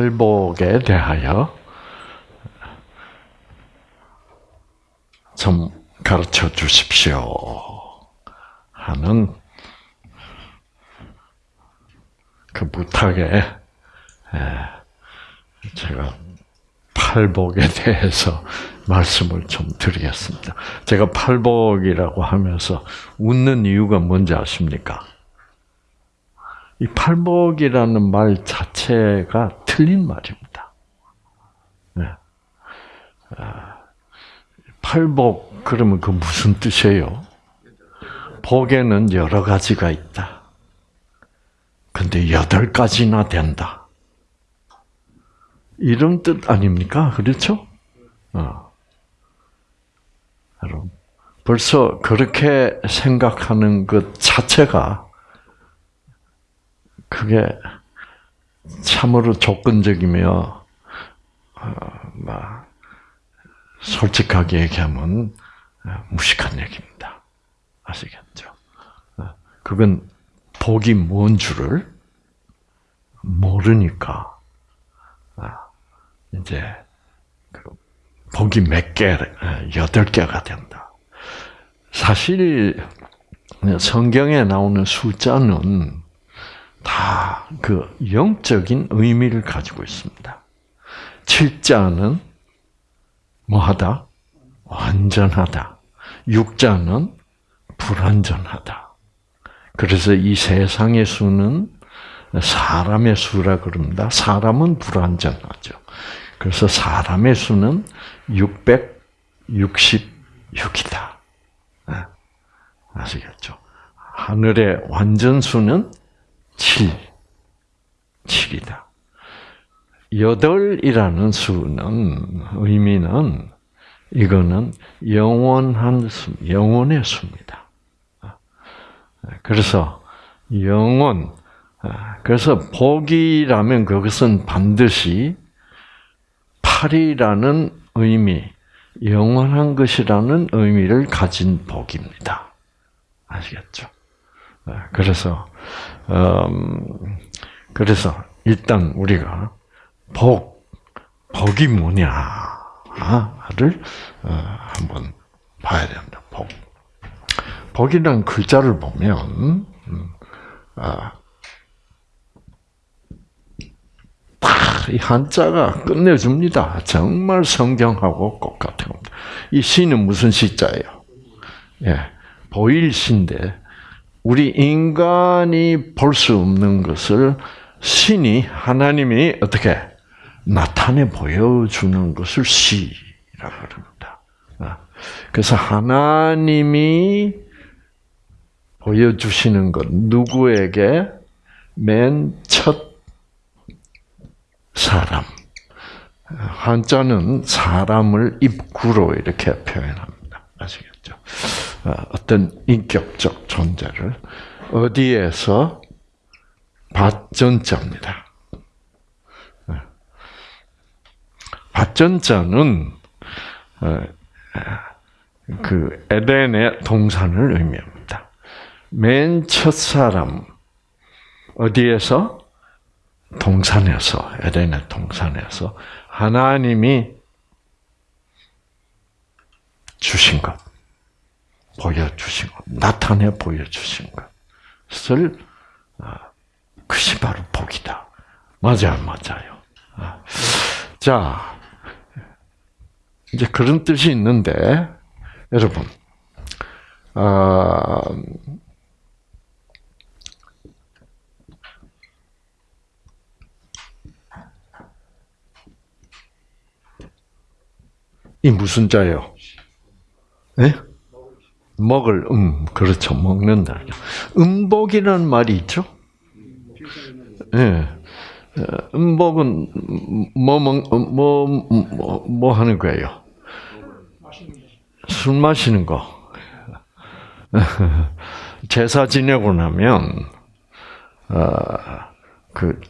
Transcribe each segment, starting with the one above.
팔복에 대하여 좀 가르쳐 주십시오 하는 그 부탁에 제가 팔복에 대해서 말씀을 좀 드리겠습니다. 제가 팔복이라고 하면서 웃는 이유가 뭔지 아십니까? 이 팔복이라는 말 자체가 틀린 말입니다. 네. 아, 팔복 그러면 그 무슨 뜻이에요? 복에는 여러 가지가 있다. 근데 여덟 가지나 된다. 이런 뜻 아닙니까? 그렇죠? 어. 여러분, 벌써 그렇게 생각하는 것 자체가 그게 참으로 조건적이며 어, 막 솔직하게 얘기하면 무식한 얘기입니다. 아시겠죠? 어, 그건 복이 뭔 줄을 모르니까 아, 이제 그 복이 몇 개, 여덟 개가 된다. 사실 성경에 나오는 숫자는 다 그 영적인 의미를 가지고 있습니다. 7자는 뭐하다? 완전하다. 6자는 불완전하다. 그래서 이 세상의 수는 사람의 수라 그럽니다. 사람은 불완전하죠. 그래서 사람의 수는 666이다. 아시겠죠? 하늘의 완전 수는 7. 7이다. 여덟이라는 수는 의미는 이거는 영원한 수, 영원의 수입니다. 그래서 영원, 그래서 복이라면 그것은 반드시 8이라는 의미, 영원한 것이라는 의미를 가진 복입니다. 아시겠죠? 그래서 음, 그래서 일단 우리가 복 복이 뭐냐를 어, 한번 봐야 됩니다. 복 복이라는 글자를 보면 음, 아, 이 한자가 끝내줍니다. 정말 성경하고 똑같은 겁니다. 이 시는 무슨 시자예요? 예, 보일 시인데 우리 인간이 볼 수 없는 것을 신이 하나님이 어떻게 나타내 보여주는 것을 시라고 합니다. 아, 그래서 하나님이 보여주시는 것 누구에게 맨 첫 사람 한자는 사람을 입구로 이렇게 표현합니다. 아시겠죠? 아, 어떤 인격적 존재를 어디에서 밭전자입니다. 밭전자는 어, 그 에덴의 동산을 의미합니다. 맨 첫 사람 어디에서 동산에서 에덴의 동산에서 하나님이 주신 것, 보여주신 것, 나타내 보여주신 것을 아, 그것이 바로 복이다. 맞아요, 맞아요. 아, 자, 이제 그런 뜻이 있는데, 여러분, 아, 이 무슨 자요? 예? 먹을 음 그렇죠 먹는다. 음복이라는 말이 있죠. 예. 음복은 뭐뭐뭐뭐 뭐, 뭐 하는 거예요? 술 마시는 거. 제사 지내고 나면 어그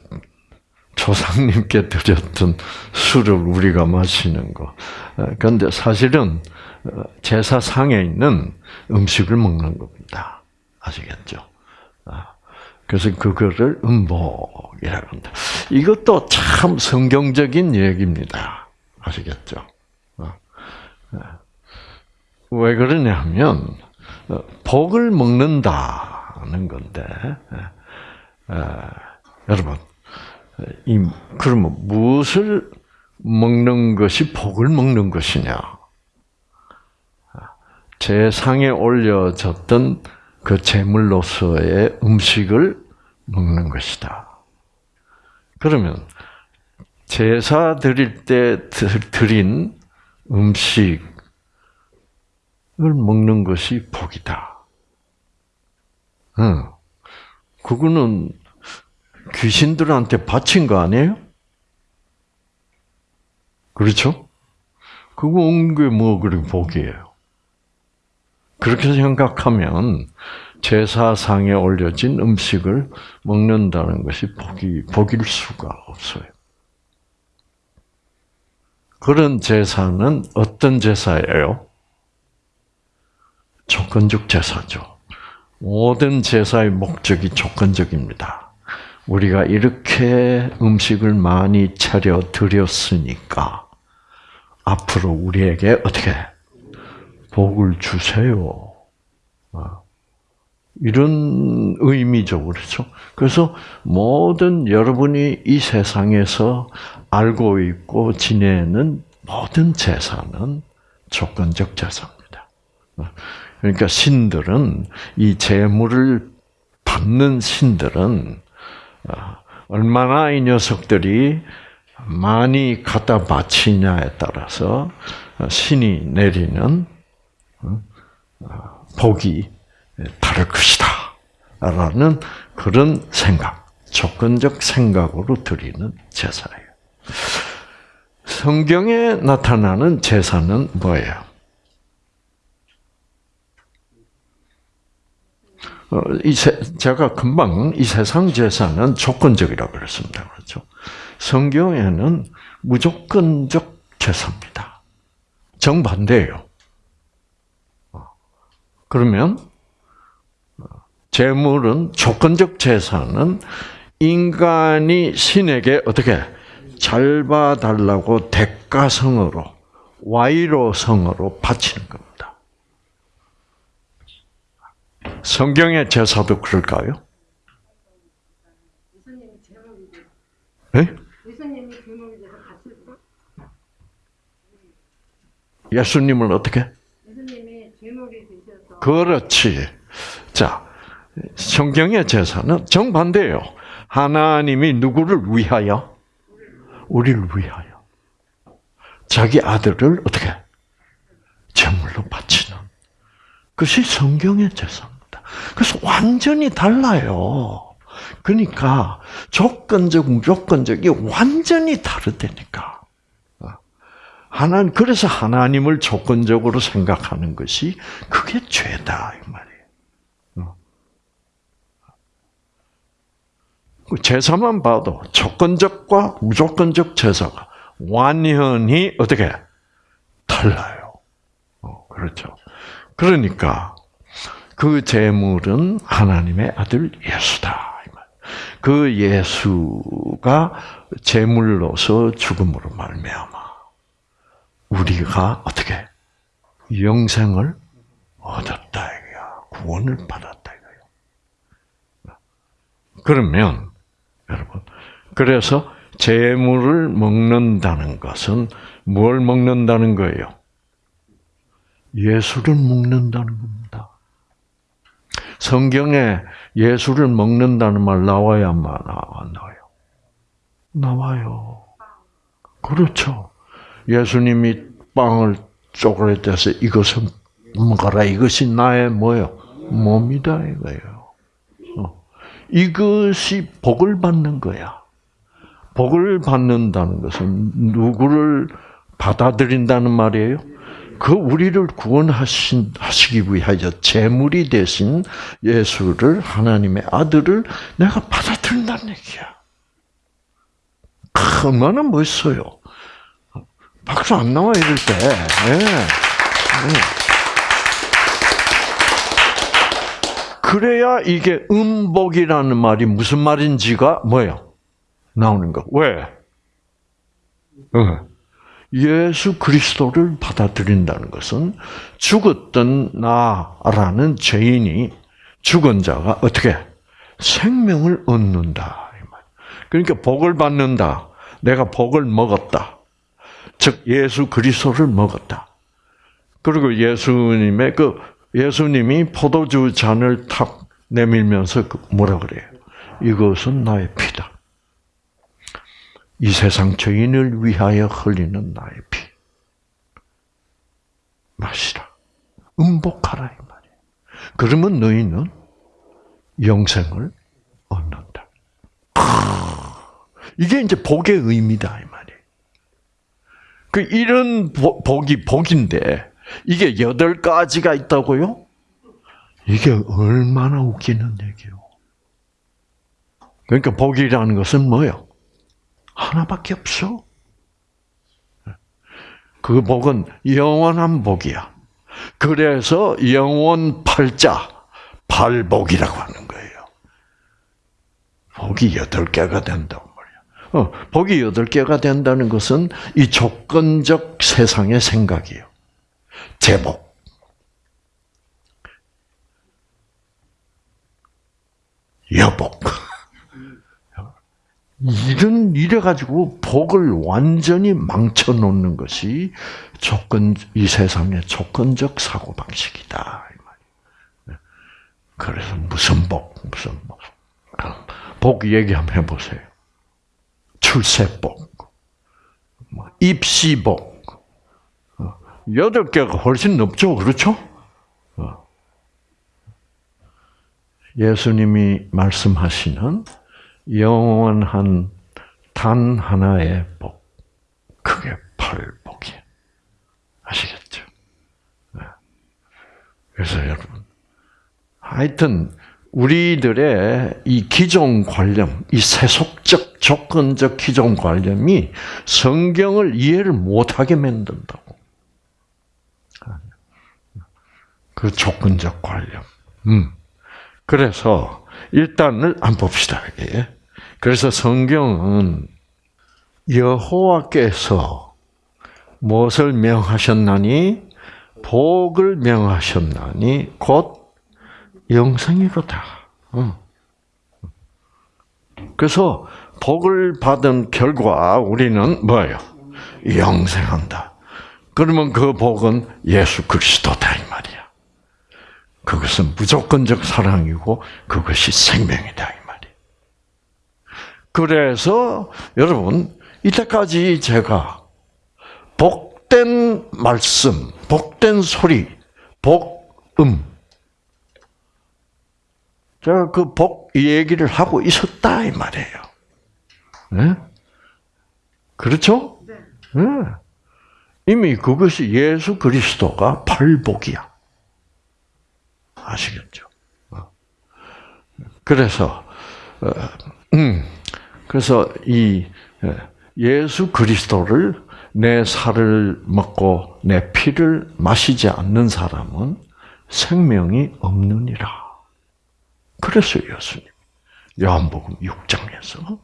조상님께 드렸던 술을 우리가 마시는 거. 그런데 사실은 제사상에 있는 음식을 먹는 겁니다. 아시겠죠? 그래서 그거를 음복이라고 한다. 이것도 참 성경적인 얘기입니다. 아시겠죠? 어. 왜 그러냐면 어, 복을 먹는다는 건데 여러분 이 그러면 무엇을 먹는 것이 복을 먹는 것이냐? 제 상에 올려졌던 그 제물로서의 음식을 먹는 것이다. 그러면 제사 드릴 때 드린 음식을 먹는 것이 복이다. 응. 그거는 귀신들한테 바친 거 아니에요? 그렇죠? 그거 먹는 게뭐 그렇게 복이에요. 그렇게 생각하면 제사상에 올려진 음식을 먹는다는 것이 복이, 복일 수가 없어요. 그런 제사는 어떤 제사예요? 조건적 제사죠. 모든 제사의 목적이 조건적입니다. 우리가 이렇게 음식을 많이 차려 드렸으니까 앞으로 우리에게 어떻게 복을 주세요. 아, 이런 의미죠, 그렇죠? 그래서 모든 여러분이 이 세상에서 알고 있고 지내는 모든 제사는 조건적 제사입니다. 아, 그러니까 신들은 이 재물을 받는 신들은 아, 얼마나 이 녀석들이 많이 갖다 바치냐에 따라서 신이 내리는 복이 다를 것이다. 라는 그런 생각, 조건적 생각으로 드리는 제사예요. 성경에 나타나는 제사는 뭐예요? 어, 이 세, 제가 금방 이 세상 제사는 조건적이라고 그랬습니다. 그렇죠? 성경에는 무조건적 제사입니다. 정반대예요. 그러면 재물은 조건적 재산은 인간이 신에게 어떻게 잘 봐달라고 대가성으로 와이로성으로 바치는 겁니다. 성경의 제사도 그럴까요? 네? 예수님을 어떻게? 그렇지. 자, 성경의 제사는 정반대예요. 하나님이 누구를 위하여? 우리를 위하여. 자기 아들을 어떻게? 제물로 바치는. 그것이 성경의 제사입니다. 그래서 완전히 달라요. 그러니까 조건적, 무조건적이 완전히 다르다니까. 하나님 그래서 하나님을 조건적으로 생각하는 것이 그게 죄다 이 말이에요. 어. 그 제사만 봐도 조건적과 무조건적 제사가 완전히 어떻게 달라요. 어, 그렇죠. 그러니까 그 제물은 하나님의 아들 예수다. 그 예수가 제물로서 죽음으로 말미암아 우리가 어떻게 영생을 얻었다 이거야. 구원을 받았다 이거야. 그러면 여러분 그래서 재물을 먹는다는 것은 뭘 먹는다는 거예요? 예수를 먹는다는 겁니다. 성경에 예수를 먹는다는 말 나와야 안 나와요? 나와요. 그렇죠. 예수님이 빵을 쪼그레떼서 이것은 먹어라. 이것이 나의 뭐요? 몸이다 이거예요. 어. 이것이 복을 받는 거야. 복을 받는다는 것은 누구를 받아들인다는 말이에요? 그 우리를 구원하신 하시기 위하여 제물이 되신 예수를 하나님의 아들을 내가 받아들인다는 얘기야. 얼마나 멋있어요. 박수 안 나와 이럴 때. 네. 네. 그래야 이게 음복이라는 말이 무슨 말인지가 뭐예요? 나오는 거. 왜? 어. 예수 그리스도를 받아들인다는 것은 죽었던 나라는 죄인이 죽은 자가 어떻게 생명을 얻는다. 그러니까 복을 받는다. 내가 복을 먹었다. 즉 예수 그리스도를 먹었다. 그리고 예수님의 그 예수님이 포도주 잔을 탁 내밀면서 그 뭐라 그래요? 이것은 나의 피다. 이 세상 죄인을 위하여 흘리는 나의 피. 마시라. 음복하라 이 말이에요. 그러면 너희는 영생을 얻는다. 이게 이제 복의 의미다 이 말이에요. 그 이런 복이 복인데 이게 여덟 가지가 있다고요? 이게 얼마나 웃기는 얘기요. 그러니까 복이라는 것은 뭐요? 하나밖에 없어. 그 복은 영원한 복이야. 그래서 영원 팔자, 팔복이라고 하는 거예요. 복이 여덟 개가 된다고. 어, 복이 여덟 개가 된다는 것은 이 조건적 세상의 생각이에요. 제복. 여복. 이런 이래 가지고 복을 완전히 망쳐 놓는 것이 조건 이 세상의 조건적 사고 방식이다 네. 그래서 무슨 복 무슨 복, 복 얘기 한번 해보세요. 출세복, 뭐 입시복, 어, 여덟 개가 훨씬 넘죠, 그렇죠? 어. 예수님이 말씀하시는 영원한 단 하나의 복. 그게 팔복이 아시겠죠? 네. 그래서 여러분, 하여튼, 우리들의 이 기존 관념, 이 세속 적, 조건적 기존 관념이 성경을 이해를 못하게 만든다고. 그 조건적 관념. 음. 그래서, 일단을 안 봅시다. 그래서 성경은 여호와께서 무엇을 명하셨나니 복을 명하셨나니 곧 영생이로다. 그래서 복을 받은 결과 우리는 뭐예요? 영생한다. 그러면 그 복은 예수 그리스도다 이 말이야. 그것은 무조건적 사랑이고 그것이 생명이다. 그래서 여러분 이때까지 제가 복된 말씀, 복된 소리, 복음 제가 그 복 얘기를 하고 있었다 이 말이에요. 네? 그렇죠? 네. 이미 그것이 예수 그리스도가 팔복이야. 아시겠죠? 어. 그래서 어, 음. 그래서 이 예, 예수 그리스도를 내 살을 먹고 내 피를 마시지 않는 사람은 생명이 없느니라. 그랬어요, 예수님. 요한복음 6장에서.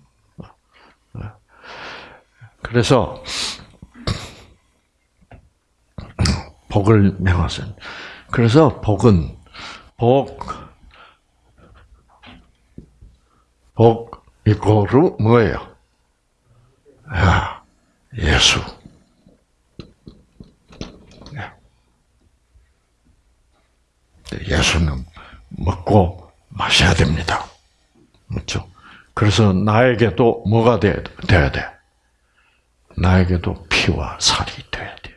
그래서 복을 명하신. 그래서 복은 복, 복 이거로 뭐예요? 야, 예수. 예수는 먹고 마셔야 됩니다. 그렇죠? 그래서 나에게도 뭐가 돼, 돼야 돼? 나에게도 피와 살이 돼야 돼.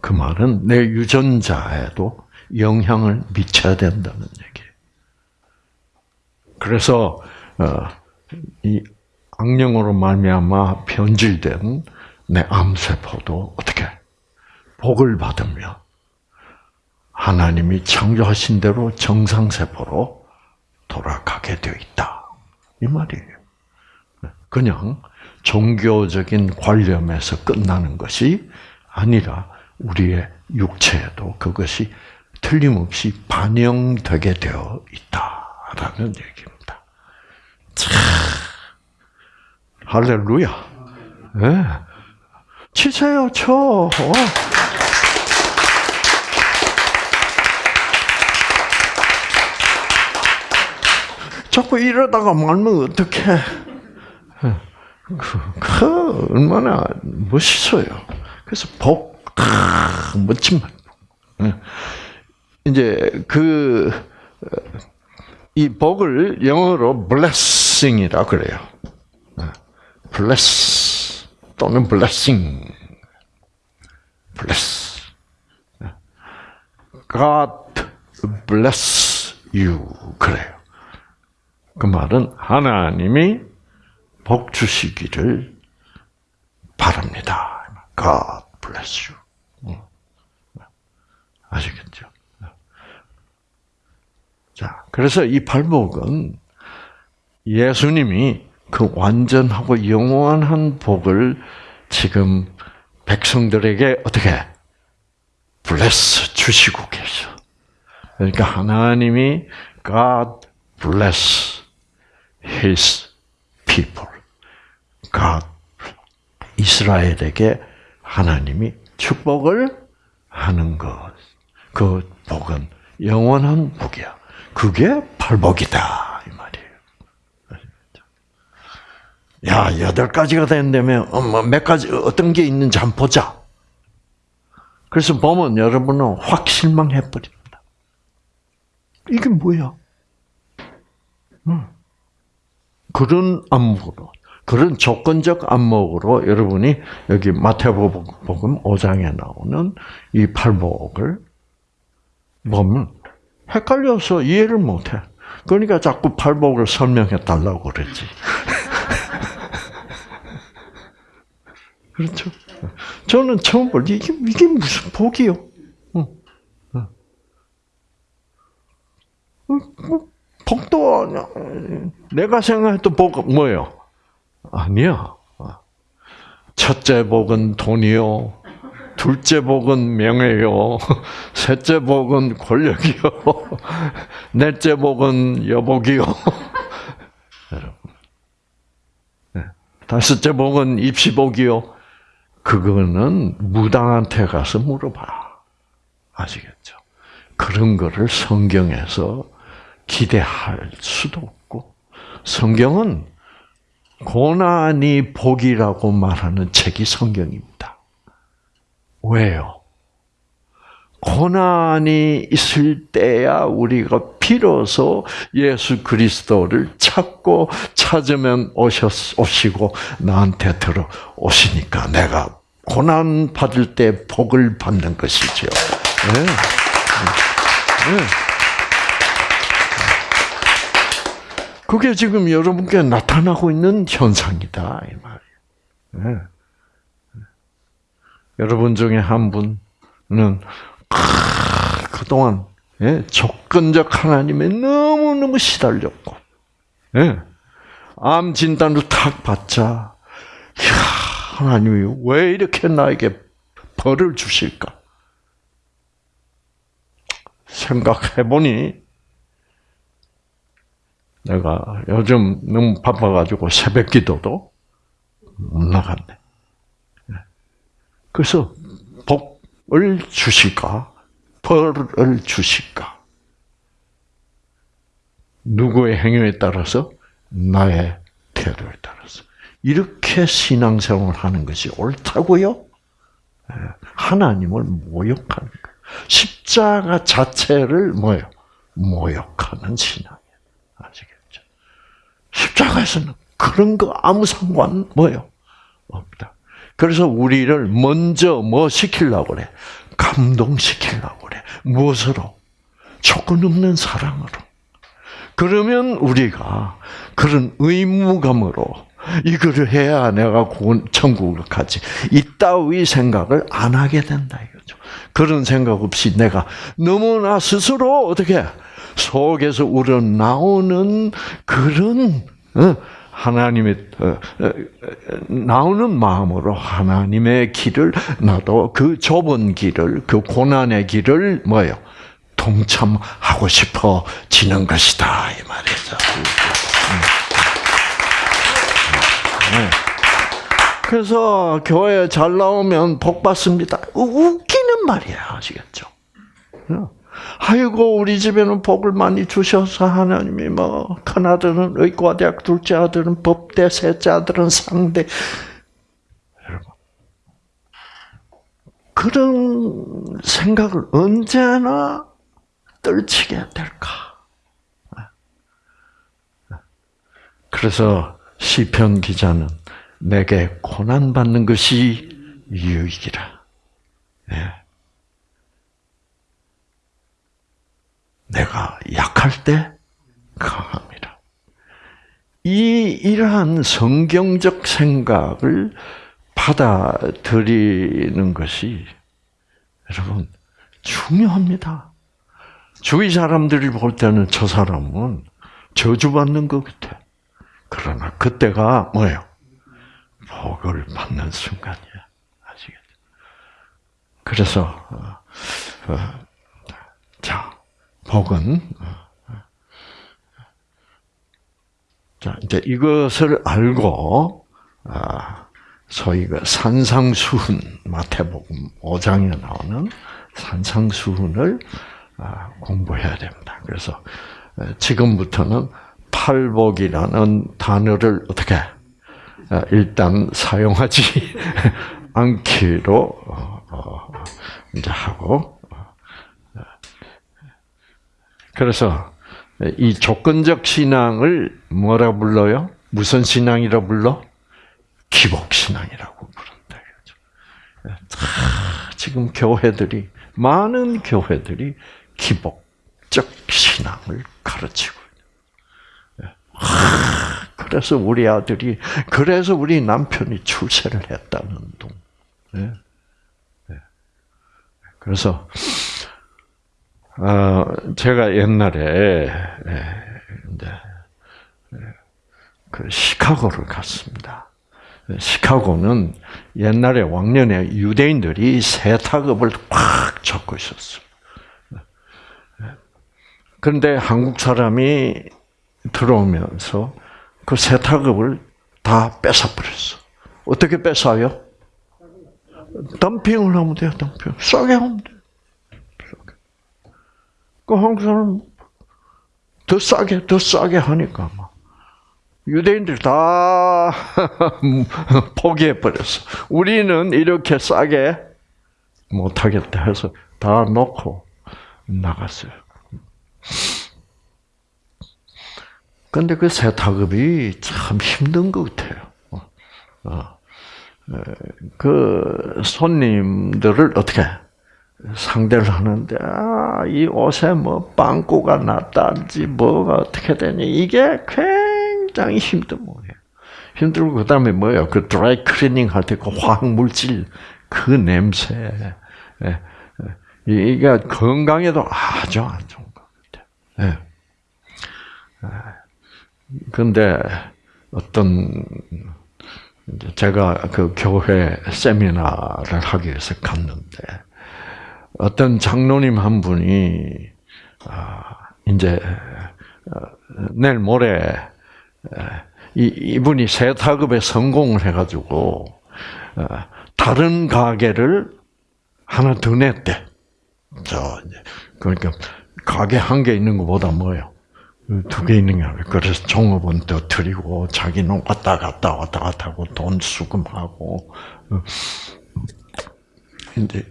그 말은 내 유전자에도 영향을 미쳐야 된다는 얘기예요. 그래서 어, 이 악령으로 말미암아 변질된 내 암세포도 어떻게 복을 받으며 하나님이 창조하신 대로 정상세포로 돌아가게 되어 있다. 이 말이에요. 그냥 종교적인 관념에서 끝나는 것이 아니라 우리의 육체에도 그것이 틀림없이 반영되게 되어 있다라는 얘기입니다. 참 할렐루야. 네. 치세요, 쳐. 자꾸 이러다가 말면 어떡해. 그, 그, 얼마나 멋있어요. 그래서 복, 아, 멋진 말. 예. 이제 그, 이 복을 영어로 blessing이라 그래요. 예. bless 또는 blessing. bless. 예. God bless you. 그래요. 그 말은 하나님이 복 주시기를 바랍니다. God bless you. 아시겠죠? 자, 그래서 이 발복은 예수님이 그 완전하고 영원한 복을 지금 백성들에게 어떻게 bless 주시고 계셔. 그러니까 하나님이 God bless His people. God 이스라엘에게 하나님이 축복을 하는 것. 그 복은 영원한 복이야. 그게 발복이다 이 말이에요. 야 여덟 가지가 된다면 뭐몇 가지 어떤 게 있는지 한번 보자. 그래서 보면 여러분은 확 실망해 버립니다. 이게 뭐야? 응. 그런 안목으로, 그런 조건적 안목으로 여러분이 여기 마태복음 5장에 나오는 이 팔복을 보면 헷갈려서 이해를 못해. 그러니까 자꾸 팔복을 설명해 달라고 그랬지. 그렇죠? 저는 처음 볼 때 이게, 이게 무슨 복이요? 뭐, 복도. 내가 생각했던 복 뭐예요? 아니야. 첫째 복은 돈이요. 둘째 복은 명예요. 셋째 복은 권력이요. 넷째 복은 여복이요. 네. 다섯째 복은 입시복이요. 그거는 무당한테 가서 물어봐. 아시겠죠? 그런 거를 성경에서 기대할 수도 없고, 성경은 고난이 복이라고 말하는 책이 성경입니다. 왜요? 고난이 있을 때야 우리가 비로소 예수 그리스도를 찾고 찾으면 오셨, 오시고 나한테 들어 오시니까 내가 고난 받을 때 복을 받는 것이죠. 네. 네. 그게 지금 여러분께 나타나고 있는 현상이다 이 말이에요. 네. 여러분 중에 한 분은 그동안 예, 조건적 하나님에 너무 너무 시달렸고, 예, 암 진단을 탁 받자, 이야, 하나님이 왜 이렇게 나에게 벌을 주실까? 생각해 보니 내가 요즘 너무 바빠가지고 새벽 기도도 못 나갔네. 그래서 복을 주실까? 벌을 주실까? 누구의 행위에 따라서? 나의 태도에 따라서. 이렇게 신앙생활을 하는 것이 옳다고요? 예, 하나님을 모욕하는 거예요. 십자가 자체를 뭐요? 모욕하는 신앙이에요. 아시겠죠? 십자가에서는 그런 거 아무 상관 뭐요? 없다. 그래서 우리를 먼저 뭐 시키려고 그래? 감동시키려고 그래. 무엇으로? 조건 없는 사랑으로. 그러면 우리가 그런 의무감으로 이거를 해야 내가 천국을 가지. 이따위 생각을 안 하게 된다 이거죠. 그런 생각 없이 내가 너무나 스스로 어떻게 속에서 우러나오는 그런 어, 하나님의 어, 어, 나오는 마음으로 하나님의 길을 나도 그 좁은 길을 그 고난의 길을 뭐요 동참하고 싶어 지는 것이다 이 말이죠. 네. 그래서 교회 잘 나오면 복 받습니다. 웃기는 말이야, 아시겠죠? 아이고 우리 집에는 복을 많이 주셔서 하나님이 뭐 큰 아들은 의과대학 둘째 아들은 법대 셋째 아들은 상대 여러분 그런 생각을 언제나 떨치게 될까? 그래서 시편 기자는 내게 고난 받는 것이 유익이라. 내가 약할 때 강합니다. 이 이러한 성경적 생각을 받아들이는 것이 여러분 중요합니다. 주위 사람들이 볼 때는 저 사람은 저주받는 것 같아. 그러나 그때가 뭐예요? 복을 받는 순간이야. 아시겠죠? 그래서 어, 어, 자 복은 자 이제 이것을 알고 아, 소위 그 산상수훈 마태복음 5장에 나오는 산상수훈을 아, 공부해야 됩니다. 그래서 지금부터는 팔복이라는 단어를 어떻게 일단 사용하지 않기로 어, 어, 이제 하고 그래서 이 조건적 신앙을 뭐라 불러요? 무슨 신앙이라 불러? 기복 신앙이라고 부른다. 지금 교회들이 많은 교회들이 기복적 신앙을 가르치고 있는. 그래서 우리 아들이 그래서 우리 남편이 출세를 했다는 동. 그래서 어, 제가 옛날에 이제 그 시카고를 갔습니다. 시카고는 옛날에 왕년에 유대인들이 세탁업을 꽉 잡고 있었어요. 그런데 한국 사람이 들어오면서 그 세탁업을 다 뺏어버렸어. 어떻게 뺏어요? 덤핑을 하면 돼요, 덤핑. 싸게 하면 돼요. 그 한국 사람 더 싸게, 더 싸게 하니까 막. 유대인들 다 포기해 버렸어. 우리는 이렇게 싸게 못 하겠다 해서 다 놓고 나갔어요. 근데 그 세탁업이 참 힘든 것 같아요. 어. 그 손님들을 어떻게 상대를 하는데 아, 이 옷에 뭐 빵꾸가 났다든지 뭐가 어떻게 되니 이게 굉장히 힘든 거예요. 힘들고 그다음에 뭐예요? 그 드라이 클리닝 할 때 그 화학 물질 그 냄새 예, 예. 이게 건강에도 아주 안 좋은 것 같아요. 그런데 어떤 제가 그 교회 세미나를 하기 위해서 갔는데 어떤 장로님 한 분이 아, 이제 어, 내일 모레 이 이분이 세탁업에 성공을 해가지고 어, 다른 가게를 하나 더 냈대. 저 그러니까 가게 한 개 있는 것보다 뭐예요? 두 개 있는 게 그래서 종업원 더 드리고 자기는 왔다 갔다 왔다 갔다 하고 돈 수금하고 어, 이제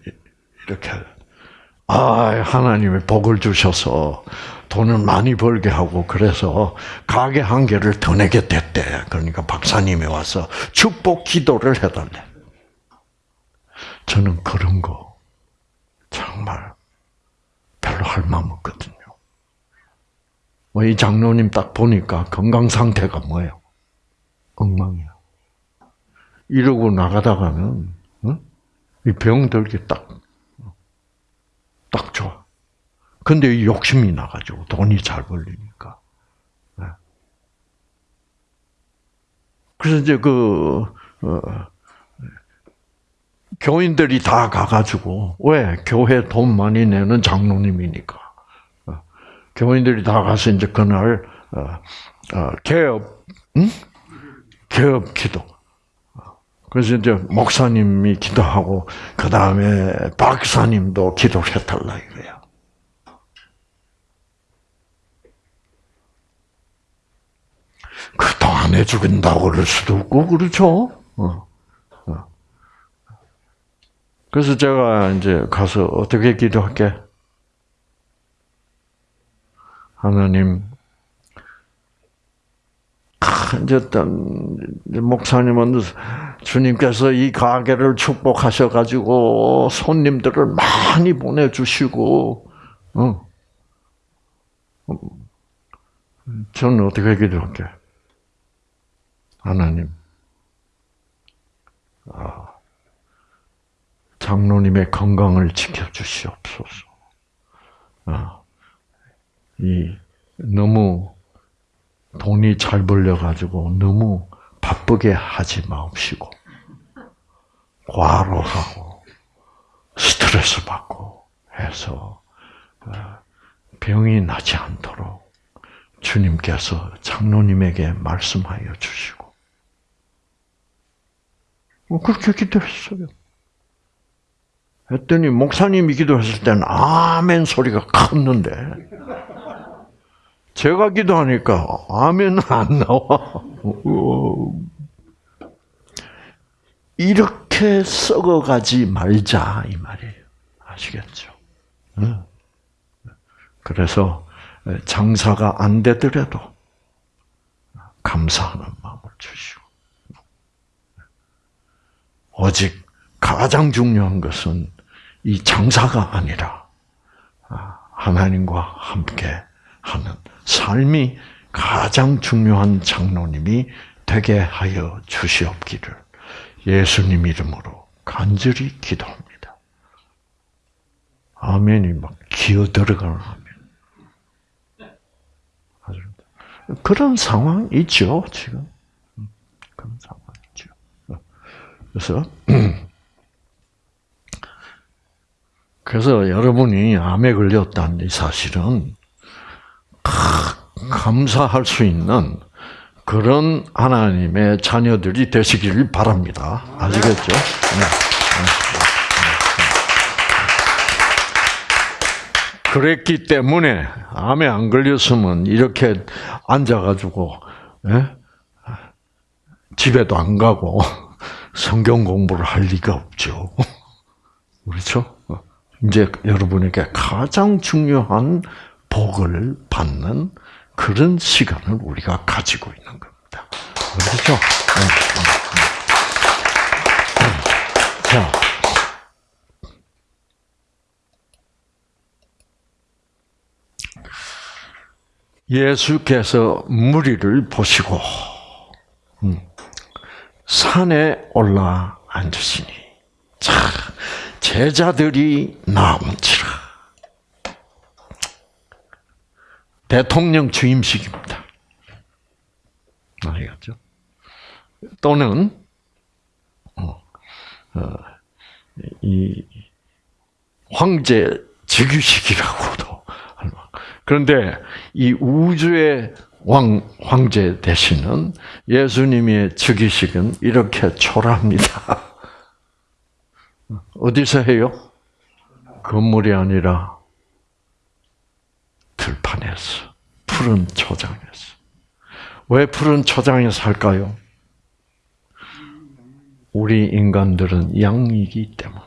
이렇게 아 하나님의 복을 주셔서 돈을 많이 벌게 하고 그래서 가게 한 개를 더 내게 됐대. 그러니까 박사님이 와서 축복 기도를 해달래. 저는 그런 거 정말 별로 할 마음 없거든요. 뭐 이 장로님 딱 보니까 건강 상태가 뭐예요? 엉망이야. 이러고 나가다가는 응? 이병 들기 딱, 딱 좋아. 근데 욕심이 나가지고 돈이 잘 벌리니까. 네. 그래서 이제 그 어, 교인들이 다 가가지고 왜 교회 돈 많이 내는 장로님이니까 교인들이 다 가서 이제 그날 어, 어, 개업, 응? 개업 기도. 그래서 이제 목사님이 기도하고 그 다음에 박사님도 기도를 해달라 이거야. 그동 안 해주긴다고 그럴 수도 없고 그렇죠. 어. 어. 그래서 제가 이제 가서 어떻게 기도할게? 하나님, 이제 목사님은 주님께서 이 가게를 축복하셔 가지고 손님들을 많이 보내주시고, 어. 저는 어떻게 기도할게? 하나님, 아, 장로님의 건강을 지켜주시옵소서. 아, 이 너무 돈이 잘 벌려가지고 너무 바쁘게 하지 마옵시고 과로하고 스트레스 받고 해서 어, 병이 나지 않도록 주님께서 장로님에게 말씀하여 주시고 뭐 그렇게 기도했어요. 했더니 목사님이 기도했을 때는 아멘 소리가 컸는데 제가 기도하니까 아멘은 안 나와. 이렇게 썩어가지 말자 이 말이에요. 아시겠죠? 그래서 장사가 안 되더라도 감사하는 마음을 주시고 오직 가장 중요한 것은 이 장사가 아니라 하나님과 함께 하는 삶이 가장 중요한 장로님이 되게 하여 주시옵기를 예수님 이름으로 간절히 기도합니다. 아멘이 막 기어 들어가는 아멘. 그런 상황 있죠, 지금. 그런 상황 있죠. 그래서, 그래서 여러분이 암에 걸렸다는 사실은 감사할 수 있는 그런 하나님의 자녀들이 되시기를 바랍니다. 아시겠죠? 네. 네. 그랬기 때문에 암에 안 걸렸으면 이렇게 앉아가지고 예? 집에도 안 가고 성경 공부를 할 리가 없죠. 그렇죠? 이제 여러분에게 가장 중요한 복을 받는 그런 시간을 우리가 가지고 있는 겁니다. 그렇죠? 네. 자. 예수께서 무리를 보시고 음, 산에 올라 앉으시니 자 제자들이 나온지라 대통령 취임식입니다. 아시겠죠? 또는 어, 어, 이 황제 즉위식이라고도 그런데 이 우주의 왕 황제 되시는 예수님의 즉위식은 이렇게 초라합니다. 어디서 해요? 건물이 아니라 들판에서 푸른 초장에서 왜 푸른 초장에서 할까요? 우리 인간들은 양이기 때문에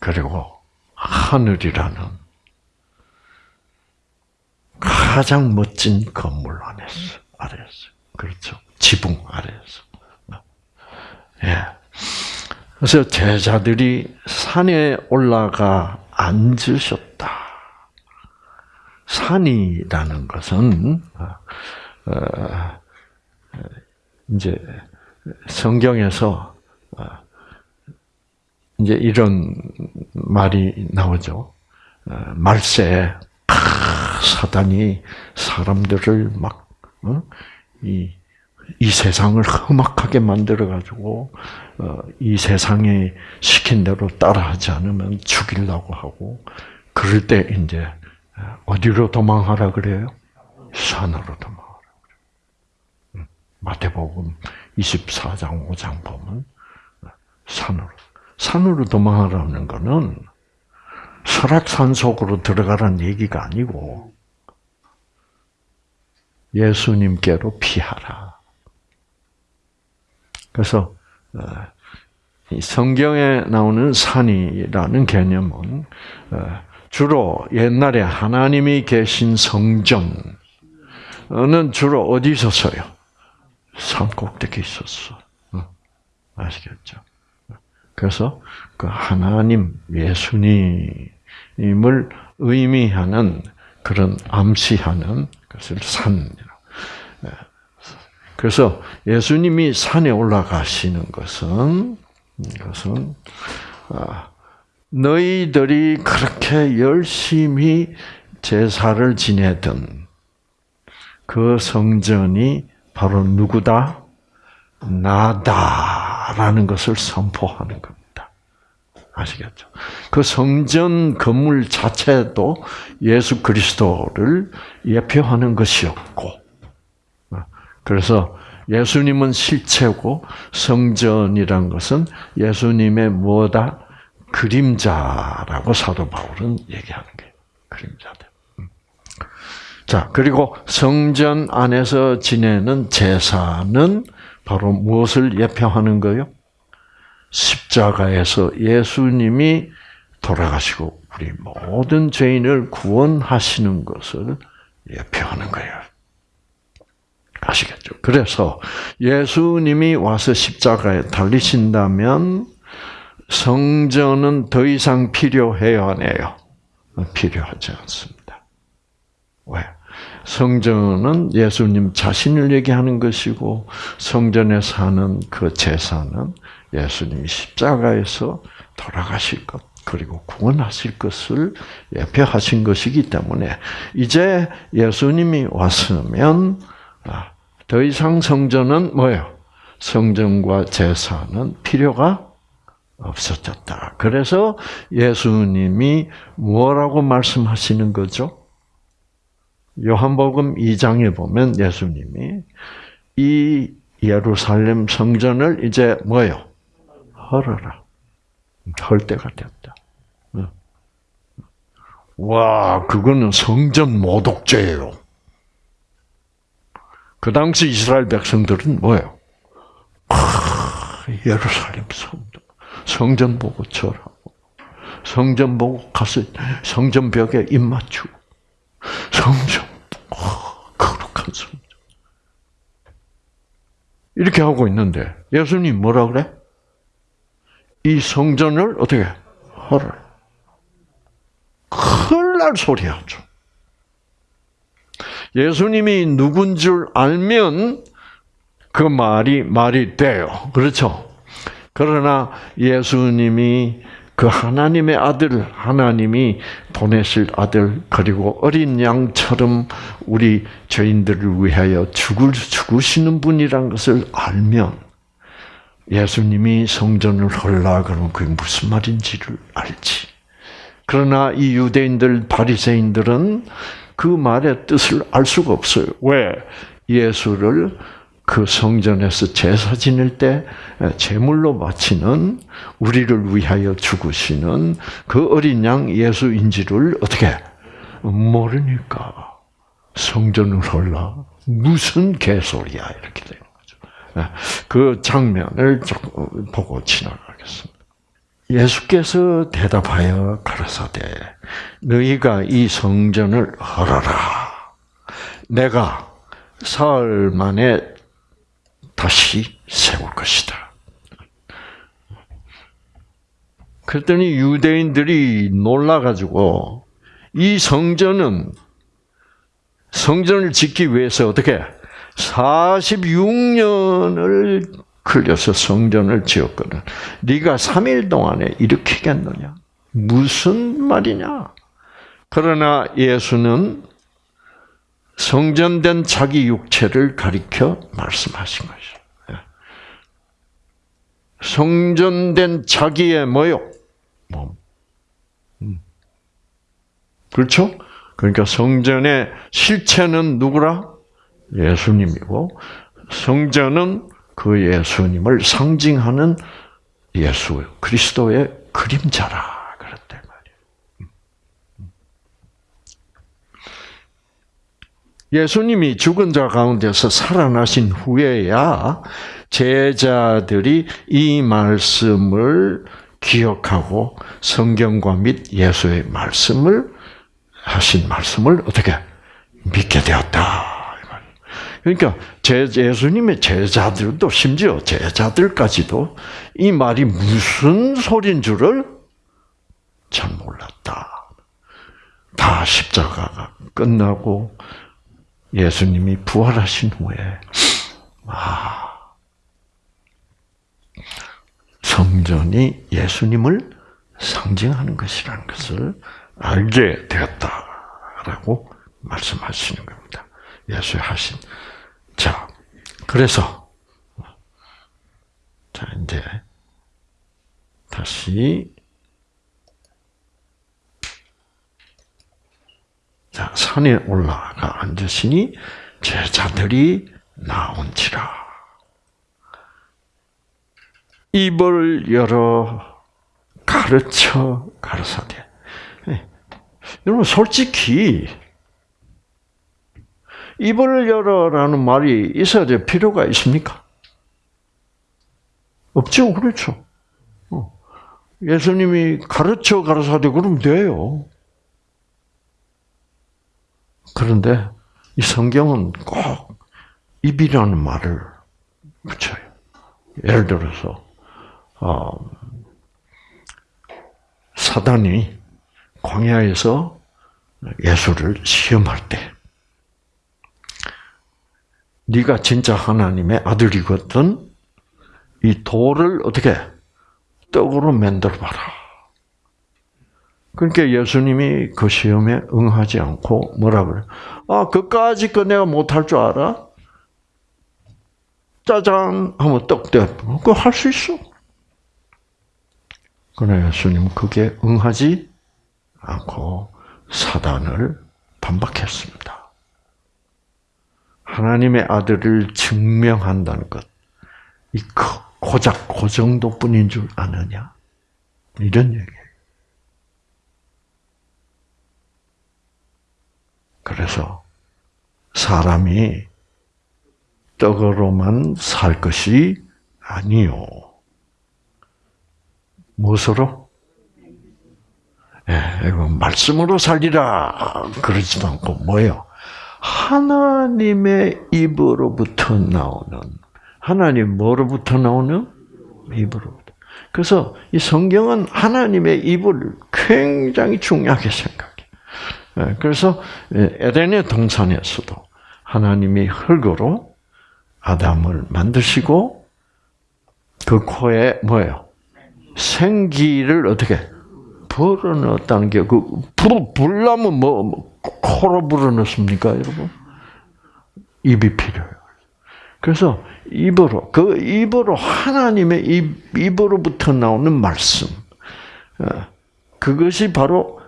그리고 하늘이라는 가장 멋진 건물 안에서 아래에서 그렇죠 지붕 아래에서 예. 그래서 제자들이 산에 올라가 앉으셨다. 산이라는 것은 어, 어, 이제 성경에서 어, 이제 이런 말이 나오죠. 말세 사단이 사람들을 막이 이 세상을 험악하게 만들어 가지고 이 세상에 시킨 대로 따라하지 않으면 죽이려고 하고 그 그럴 때 이제 어디로 도망하라 그래요? 산으로 도망하라 그래요. 마태복음 24장 5장 보면 산으로 산으로 도망하라는 거는 설악산 속으로 들어가라는 얘기가 아니고 예수님께로 피하라. 그래서 어, 성경에 나오는 산이라는 개념은 어, 주로 옛날에 하나님이 계신 성전은 주로 어디 있었어요? 산 꼭대기 있었어. 어, 아시겠죠? 그래서 그 하나님 예수님을 의미하는 그런 암시하는 것을 산이라. 예. 그래서 예수님이 산에 올라가시는 것은 것은 아, 너희들이 그렇게 열심히 제사를 지내던 그 성전이 바로 누구다? 나다라는 것을 선포하는 겁니다. 아시겠죠? 그 성전 건물 자체도 예수 그리스도를 예표하는 것이었고, 그래서 예수님은 실체고 성전이란 것은 예수님의 뭐다? 그림자라고 사도 바울은 얘기하는 거예요. 그림자들. 음. 자, 그리고 성전 안에서 지내는 제사는 바로 무엇을 예표하는 거요? 십자가에서 예수님이 돌아가시고 우리 모든 죄인을 구원하시는 것을 예표하는 거예요. 아시겠죠? 그래서 예수님이 와서 십자가에 달리신다면 성전은 더 이상 필요해요, 안 해요? 필요하지 않습니다. 왜? 성전은 예수님 자신을 얘기하는 것이고 성전에 사는 그 제사는 예수님이 십자가에서 돌아가실 것 그리고 구원하실 것을 예표하신 것이기 때문에 이제 예수님이 왔으면 아, 더 이상 성전은 뭐예요? 성전과 제사는 필요가 없어졌다. 그래서 예수님이 뭐라고 말씀하시는 거죠? 요한복음 2장에 보면 예수님이 이 예루살렘 성전을 이제 뭐요? 헐어라. 헐 때가 됐다. 와, 그거는 성전 모독죄예요. 그 당시 이스라엘 백성들은 뭐예요? 아, 예루살렘 성전. 성전 보고 절하고, 성전 보고 가서 성전 벽에 입 맞추고, 성전, 어, 거룩한 성전. 이렇게 하고 있는데, 예수님 뭐라 그래? 이 성전을 어떻게, 헐을. 큰일 날 소리 하죠. 예수님이 누군 줄 알면 그 말이 말이 돼요. 그렇죠? 그러나 예수님이 그 하나님의 아들, 하나님이 보내실 아들, 그리고 어린 양처럼 우리 죄인들을 위하여 죽을, 죽으시는 분이란 것을 알면, 예수님이 성전을 헐라 그러면 그게 무슨 말인지를 알지. 그러나 이 유대인들, 바리새인들은 그 말의 뜻을 알 수가 없어요. 왜? 예수를 그 성전에서 제사 지낼 때 제물로 바치는 우리를 위하여 죽으시는 그 어린 양 예수인지를 어떻게 모르니까 성전을 헐라 무슨 개소리야 이렇게 되는 거죠. 그 장면을 보고 지나가겠습니다. 예수께서 대답하여 가라사대 너희가 이 성전을 헐어라 내가 사흘 만에 다시 세울 것이다. 그랬더니 유대인들이 놀라가지고 이 성전은 성전을 짓기 위해서 어떻게 46년을 걸려서 성전을 지었거든. 네가 3일 동안에 일으키겠느냐? 무슨 말이냐? 그러나 예수는 성전된 자기 육체를 가리켜 말씀하신 것이죠. 예. 성전된 자기의 뭐요? 몸. 음. 그렇죠? 그러니까 성전의 실체는 누구라? 예수님이고 성전은 그 예수님을 상징하는 예수 그리스도의 그림자라 그랬단 말이에요. 예수님이 죽은 자 가운데서 살아나신 후에야 제자들이 이 말씀을 기억하고 성경과 및 예수의 말씀을 하신 말씀을 어떻게 믿게 되었다. 그러니까 제 예수님의 제자들도 심지어 제자들까지도 이 말이 무슨 소린 줄을 잘 몰랐다. 다 십자가가 끝나고 예수님이 부활하신 후에 아 성전이 예수님을 상징하는 것이라는 것을 알게 되었다라고 말씀하시는 겁니다. 예수 하신 자 그래서 자 이제 다시 자 산에 올라가 앉으시니 제자들이 나온지라. 입을 열어 가르쳐 가르사대. 네. 여러분 솔직히 입을 열어라는 말이 있어야 될 필요가 있습니까? 없죠, 그렇죠. 어. 예수님이 가르쳐 가르사대 그러면 돼요. 그런데 이 성경은 꼭 입이라는 말을 붙여요. 예를 들어서 어, 사단이 광야에서 예수를 시험할 때 네가 진짜 하나님의 아들이거든 이 돌을 어떻게 떡으로 만들어 봐라. 그러니까 예수님이 그 시험에 응하지 않고 뭐라 그래? 아, 그까지 거 내가 못할 줄 알아? 짜잔 하면 떡 대. 그거 할 수 있어. 그러나 예수님은 그게 응하지 않고 사단을 반박했습니다. 하나님의 아들을 증명한다는 것, 이 고작 그 정도뿐인 줄 아느냐? 이런 얘기예요. 그래서 사람이 떡으로만 살 것이 아니요. 무엇으로? 예, 이거 말씀으로 살리라 그러지도 않고 뭐예요? 하나님의 입으로부터 나오는 하나님 뭐로부터 나오는 입으로부터. 그래서 이 성경은 하나님의 입을 굉장히 중요하게 생각해. 예, 그래서 에덴의 동산에서도 하나님이 흙으로 아담을 만드시고 그 코에 뭐예요? 생기를 어떻게 불어넣었다는 게, 그, 불, 불나면 뭐, 뭐, 코로 불어넣습니까, 여러분? 입이 필요해요. 그래서 입으로, 그 입으로, 하나님의 입, 입으로부터 나오는 말씀. 어, 그것이 바로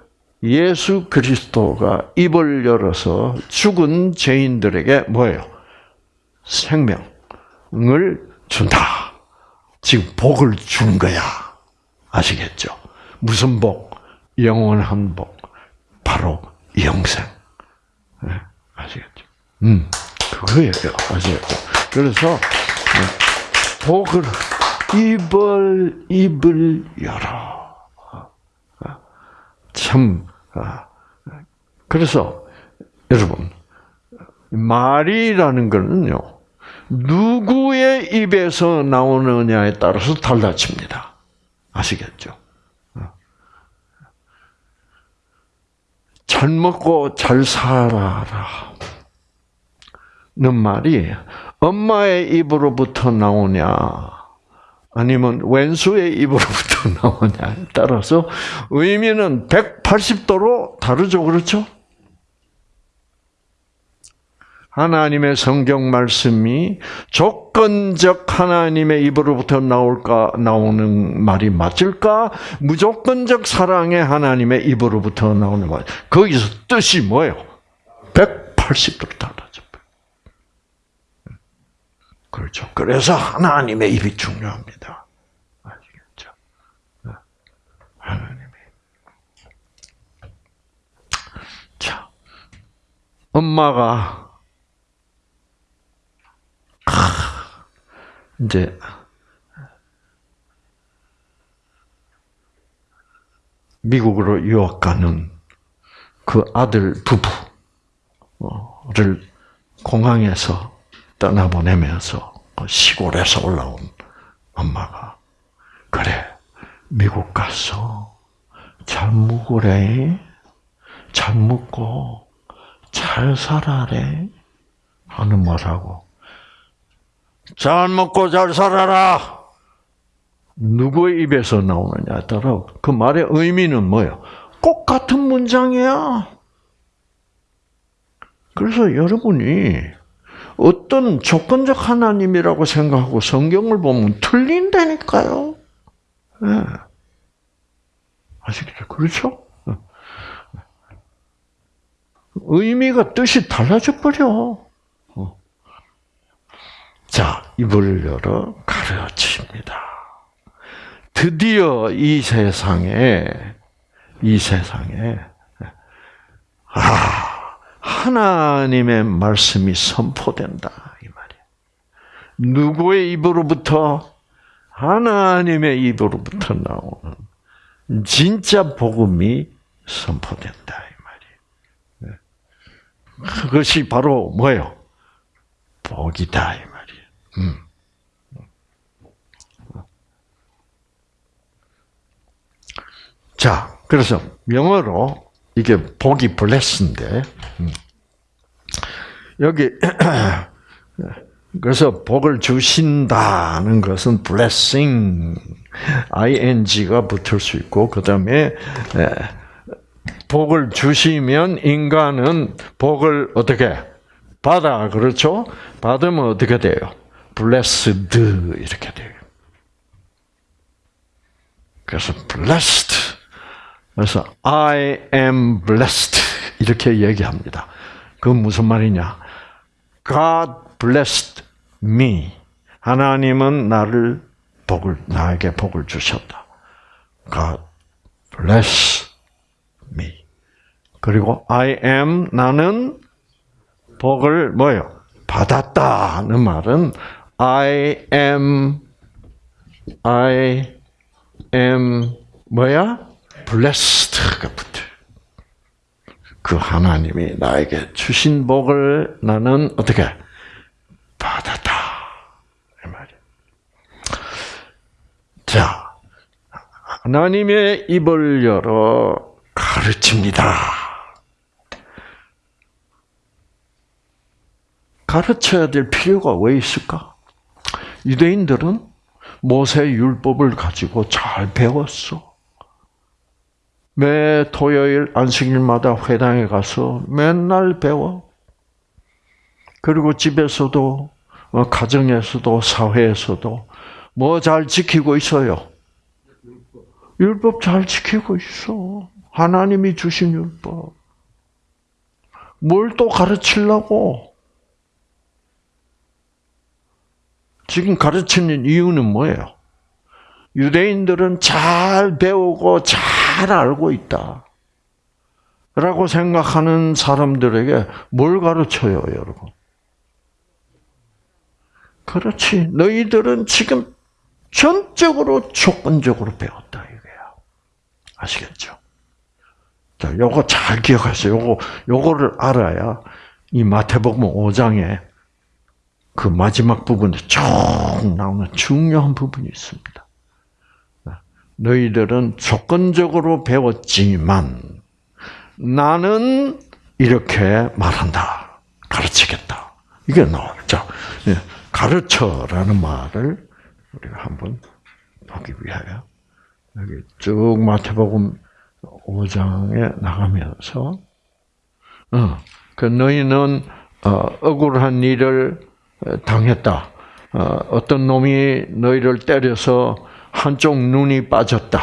예수 그리스도가 입을 열어서 죽은 죄인들에게 뭐예요? 생명을 준다. 지금 복을 준 거야. 아시겠죠? 무슨 복? 영원한 복. 바로 영생. 네, 아시겠죠? 음, 그거예요. 아시겠죠? 그래서 네, 복을 입을 입을 열어. 참 아, 그래서 여러분 말이라는 것은요 누구의 입에서 나오느냐에 따라서 달라집니다. 아시겠죠? 잘 먹고 잘 살아라. 는 말이 엄마의 입으로부터 나오냐, 아니면 왼수의 입으로부터 나오냐에 따라서 의미는 180도로 다르죠, 그렇죠? 하나님의 성경 말씀이 조건적 하나님의 입으로부터 나올까 나오는 말이 맞을까? 무조건적 사랑의 하나님의 입으로부터 나오는 말. 거기서 뜻이 뭐예요? 180도로 달라져. 그렇죠. 그래서 하나님의 입이 중요합니다. 아시겠죠? 하나님의. 자, 엄마가 이제 미국으로 유학 가는 그 아들 부부를 공항에서 떠나보내면서 시골에서 올라온 엄마가 그래 미국 가서 잘 묵으래 잘 묵고 잘 살아래 하는 말하고 잘 먹고 잘 살아라. 누구의 입에서 나오느냐에 따라 그 말의 의미는 뭐예요? 꼭 같은 문장이야. 그래서 여러분이 어떤 조건적 하나님이라고 생각하고 성경을 보면 틀린다니까요. 네. 아시겠죠? 그렇죠? 의미가 뜻이 달라져 버려. 자, 입을 열어 가르칩니다. 드디어 이 세상에, 이 세상에, 아, 하나님의 말씀이 선포된다. 이 말이에요. 누구의 입으로부터? 하나님의 입으로부터 나오는 진짜 복음이 선포된다. 이 말이에요. 그것이 바로 뭐예요? 복이다. 이 말이에요. 음. 자, 그래서 영어로 이게 복이 블레스인데 음. 여기 그래서 복을 주신다는 것은 blessing, ing가 붙을 수 있고 그 다음에 복을 주시면 인간은 복을 어떻게 받아 그렇죠? 받으면 어떻게 돼요? blessed 이렇게 돼요. 그래서 blessed. 그래서 I am blessed 이렇게 얘기합니다. 그 무슨 말이냐? God blessed me. 하나님은 나를 복을 나에게 복을 주셨다. God bless me. 그리고 I am 나는 복을 뭐요? 받았다는 말은 I am, I am, 뭐야? Blessed가 붙어. 그 하나님이 나에게 주신 복을 나는 어떻게 받았다. 이 말이야. 자, 하나님의 입을 열어 가르칩니다. 가르쳐야 될 필요가 왜 있을까? 유대인들은 모세 율법을 가지고 잘 배웠어. 매 토요일 안식일마다 회당에 가서 맨날 배워. 그리고 집에서도 어, 가정에서도 사회에서도 뭐 잘 지키고 있어요. 율법 잘 지키고 있어. 하나님이 주신 율법. 뭘 또 가르치려고? 지금 가르치는 이유는 뭐예요? 유대인들은 잘 배우고 잘 알고 있다. 라고 생각하는 사람들에게 뭘 가르쳐요, 여러분? 그렇지. 너희들은 지금 전적으로 조건적으로 배웠다, 이거야. 아시겠죠? 자, 요거 잘 기억하세요. 요거, 요거를 알아야 이 마태복음 5장에 그 마지막 부분에 쭉 나오는 중요한 부분이 있습니다. 너희들은 조건적으로 배웠지만 나는 이렇게 말한다. 가르치겠다. 이게. 자, 예, 가르쳐라는 말을 우리가 한번 보기 위하여 여기 쭉 마태복음 5장에 나가면서 어, 그 너희는 어, 억울한 일을 당했다. 어, 어떤 놈이 너희를 때려서 한쪽 눈이 빠졌다.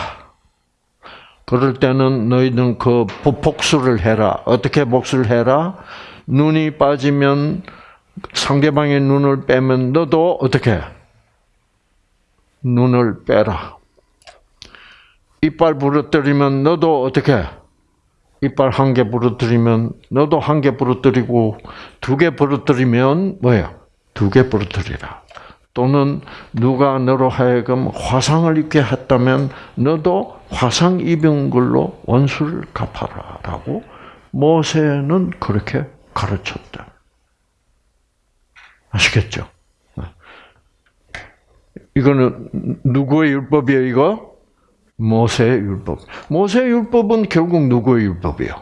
그럴 때는 너희는 그 복수를 해라. 어떻게 복수를 해라? 눈이 빠지면 상대방의 눈을 빼면 너도 어떻게? 눈을 빼라. 이빨 부러뜨리면 너도 어떻게? 이빨 한 개 부러뜨리면 너도 한 개 부러뜨리고 두 개 부러뜨리면 뭐야? 두개 부러뜨리라. 또는 누가 너로 하여금 화상을 입게 했다면 너도 화상 입은 걸로 원수를 갚아라라고 모세는 그렇게 가르쳤다. 아시겠죠? 이거는 누구의 율법이에요, 이거? 모세의 율법. 모세의 율법은 결국 누구의 율법이에요?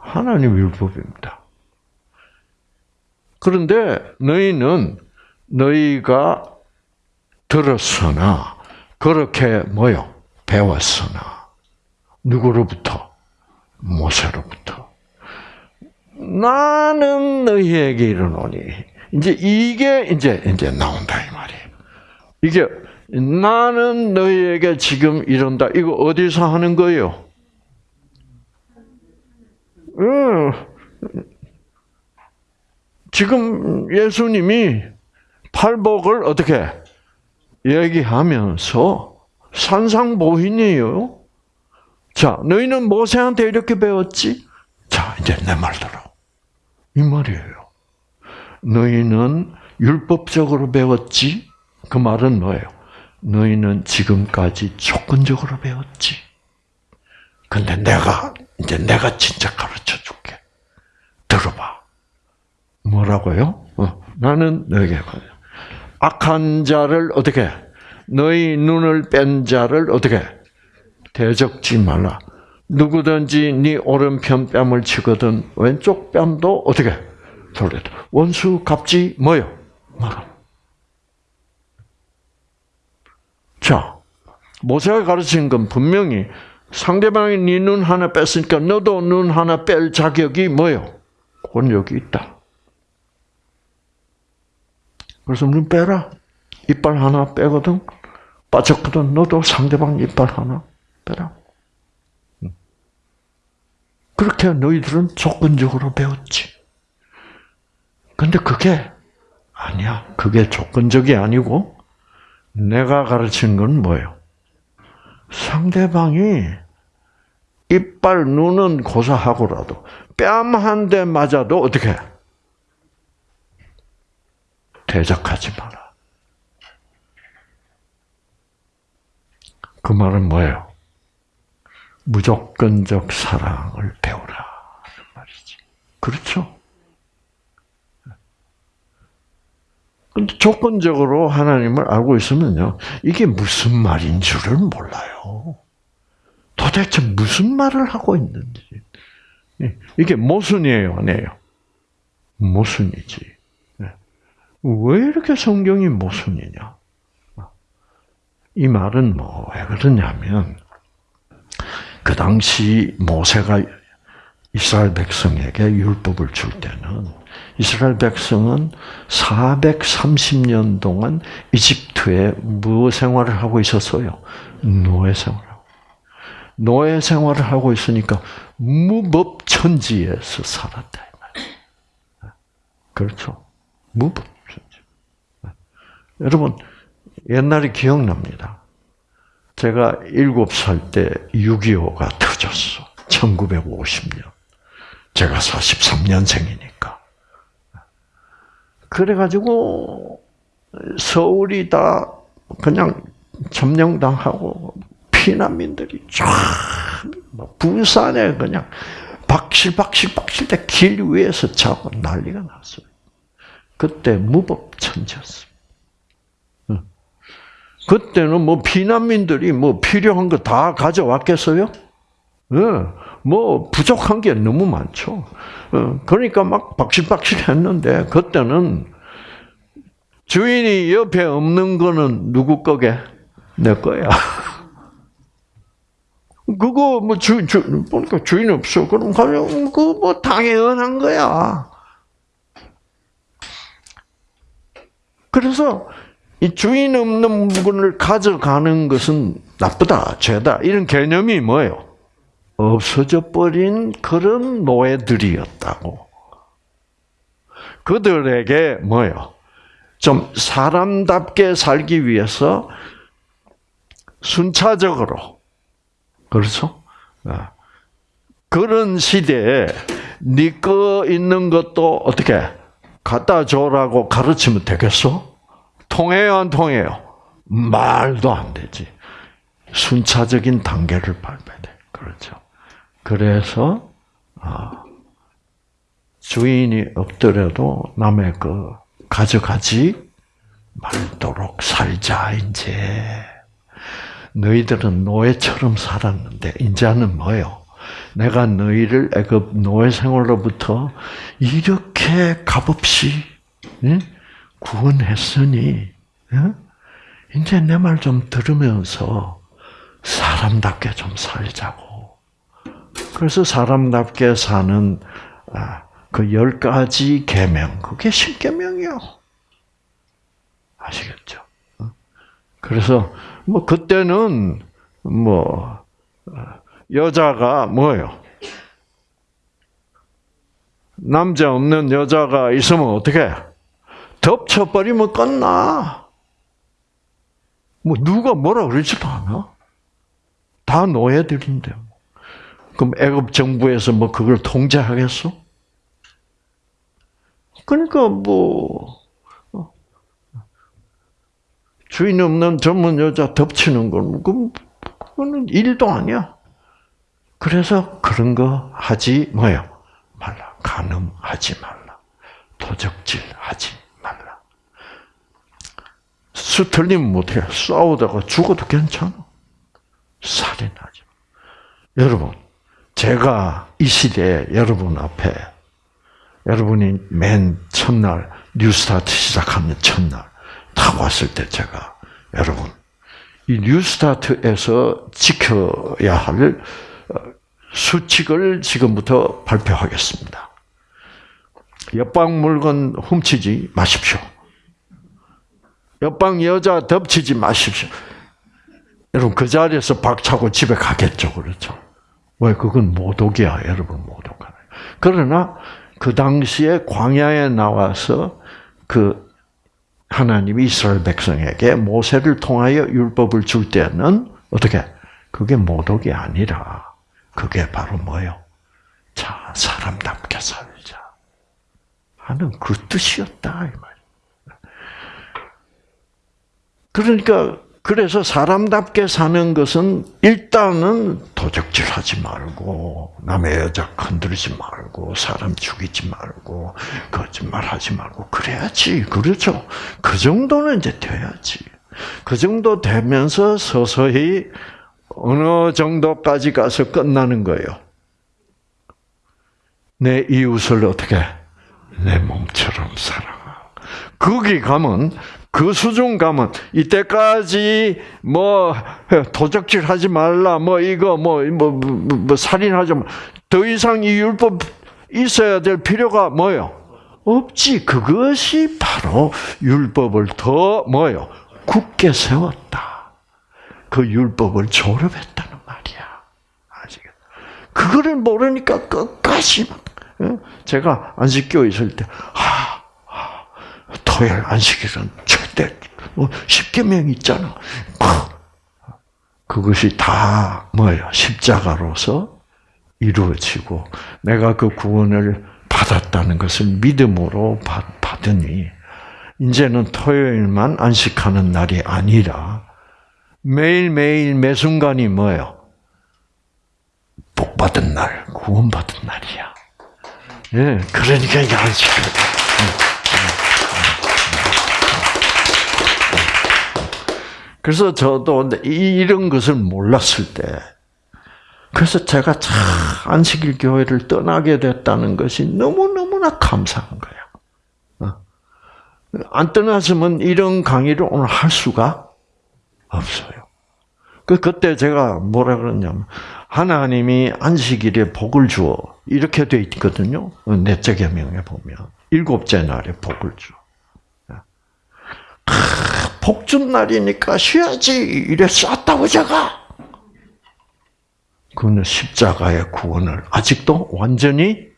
하나님 율법입니다. 그런데 너희는 너희가 들었으나 그렇게 뭐요? 배웠으나 누구로부터? 모세로부터. 나는 너희에게 이르노니 이제 이게 이제 이제 나온다 이 말이에요. 이게 나는 너희에게 지금 이런다. 이거 어디서 하는 거예요? 음, 지금 예수님이 팔복을 어떻게 얘기하면서 산상보인이에요. 자, 너희는 모세한테 이렇게 배웠지? 자, 이제 내 말 들어. 이 말이에요. 너희는 율법적으로 배웠지? 그 말은 뭐예요? 너희는 지금까지 조건적으로 배웠지. 근데 내가, 이제 내가 진짜 가르쳐 줄게. 들어봐. 뭐라고요? 어, 나는 너에게 악한 자를 어떻게 너희 눈을 뺀 자를 어떻게 대적지 말라. 누구든지 네 오른편 뺨을 치거든 왼쪽 뺨도 어떻게 돌려 원수 갚지 뭐요 말아. 자 모세가 가르친 건 분명히 상대방이 네 눈 하나 뺐으니까 너도 눈 하나 뺄 자격이 뭐요 권력이 있다. 그래서 눈 빼라. 이빨 하나 빼거든. 빠졌거든. 너도 상대방 이빨 하나 빼라. 그렇게 너희들은 조건적으로 배웠지. 근데 그게 아니야. 그게 조건적이 아니고 내가 가르친 건 뭐예요? 상대방이 이빨, 눈은 고사하고라도 뺨 한 대 맞아도 어떻게 대적하지 마라. 그 말은 뭐예요? 무조건적 사랑을 배우라. 말이지. 그렇죠? 근데 조건적으로 하나님을 알고 있으면요, 이게 무슨 말인 줄을 몰라요. 도대체 무슨 말을 하고 있는지. 이게 모순이에요, 아니에요? 모순이지. 왜 이렇게 성경이 모순이냐? 이 말은 뭐 왜 그러냐면 그 당시 모세가 이스라엘 백성에게 율법을 줄 때는 이스라엘 백성은 430년 동안 이집트에 무엇 생활을 하고 있었어요? 노예 생활하고. 노예 생활을 하고 있으니까 무법천지에서 살았다. 그렇죠. 무법. 여러분, 옛날에 기억납니다. 제가 7살 때 6.25가 터졌어. 1950년. 제가 43년생이니까. 그래가지고, 서울이 다 그냥 점령당하고, 피난민들이 쫙, 뭐 부산에 그냥 박실박실 박실 때 길 위에서 자고 난리가 났어요. 그때 무법천지였어. 그때는 뭐 피난민들이 뭐 필요한 거 다 가져왔겠어요? 네. 뭐 부족한 게 너무 많죠. 어, 그러니까 막 박실박실 했는데 그때는 주인이 옆에 없는 거는 누구 거게? 내 거야. 그거 뭐 주, 주 보니까 주인 없어. 그럼 가면 그뭐 당연한 거야. 그래서 이 주인 없는 물건을 가져가는 것은 나쁘다, 죄다 이런 개념이 뭐예요? 없어져 버린 그런 노예들이었다고. 그들에게 뭐예요? 좀 사람답게 살기 위해서 순차적으로 그렇죠? 아, 그런 시대에 네거 있는 것도 어떻게 갖다 줘라고 가르치면 되겠어? 통해요, 안 통해요? 말도 안 되지. 순차적인 단계를 밟아야 돼. 그렇죠. 그래서 아, 주인이 없더라도 남의 거 가져가지 말도록 살자 이제. 너희들은 노예처럼 살았는데 이제는 뭐요? 내가 너희를 애굽 노예 생활로부터 이렇게 값없이 응? 구원했으니 응? 이제 내 말 좀 들으면서 사람답게 좀 살자고. 그래서 사람답게 사는 아, 그열 가지 계명 그게 십계명이요. 아시겠죠? 그래서 뭐 그때는 뭐 여자가 뭐예요? 남자 없는 여자가 있으면 어떻게? 덮쳐버리면 끝나. 뭐 누가 뭐라 그러지도 않아. 다 노예들인데. 그럼 애굽 정부에서 뭐 그걸 통제하겠어? 그러니까 뭐 주인 없는 전문 여자 덮치는 건 그거는 일도 아니야. 그래서 그런 거 하지 뭐요? 말라. 간음하지 말라. 도적질 하지. 수 틀리면 못해. 싸우다가 죽어도 괜찮아. 살인하지. 여러분, 제가 이 시대에 여러분 앞에 여러분이 맨 첫날 뉴스타트 시작하는 첫날 딱 왔을 때 제가 여러분 이 뉴스타트에서 지켜야 할 어, 수칙을 지금부터 발표하겠습니다. 옆방 물건 훔치지 마십시오. 옆방 여자 덮치지 마십시오. 여러분 그 자리에서 박차고 집에 가겠죠, 그렇죠? 왜 그건 모독이야, 여러분 모독하네. 그러나 그 당시에 광야에 나와서 그 하나님이 이스라엘 백성에게 모세를 통하여 율법을 줄 때는 어떻게? 그게 모독이 아니라 그게 바로 뭐요? 자, 사람답게 살자. 하는 그 뜻이었다 이 말. 그러니까 그래서 사람답게 사는 것은 일단은 도적질하지 말고 남의 여자 건드리지 말고 사람 죽이지 말고 거짓말하지 말고 그래야지 그렇죠. 그 정도는 이제 돼야지. 그 정도 되면서 서서히 어느 정도까지 가서 끝나는 거예요. 내 이웃을 어떻게 내 몸처럼 사랑하. 거기 가면 그 수준 가면 이때까지 뭐 도적질 하지 말라 뭐 이거 뭐뭐 뭐, 뭐, 뭐, 살인하지 더 이상 이 율법 있어야 될 필요가 뭐요? 없지. 그것이 바로 율법을 더 뭐요? 굳게 세웠다. 그 율법을 졸업했다는 말이야. 아시겠? 그거를 모르니까 끝까지 제가 안식교 있을 때 토요일 안식일은 절대 뭐 십계명 있잖아. 그것이 다 뭐예요? 십자가로서 이루어지고 내가 그 구원을 받았다는 것을 믿음으로 받으니 이제는 토요일만 안식하는 날이 아니라 매일매일 매 순간이 뭐예요? 복 받은 날, 구원 받은 날이야. 예, 그러니까 이게 안식을. 그래서 저도 이런 것을 몰랐을 때, 그래서 제가 참 안식일 교회를 떠나게 됐다는 것이 너무너무나 감사한 거야. 어. 안 떠났으면 이런 강의를 오늘 할 수가 없어요. 그, 그때 제가 뭐라 그러냐면, 하나님이 안식일에 복을 주어. 이렇게 돼 있거든요. 넷째 계명에 보면. 일곱째 날에 복을 주. 복준 날이니까 쉬어야지. 이래 쐈다고 제가. 그는 십자가의 구원을 아직도 완전히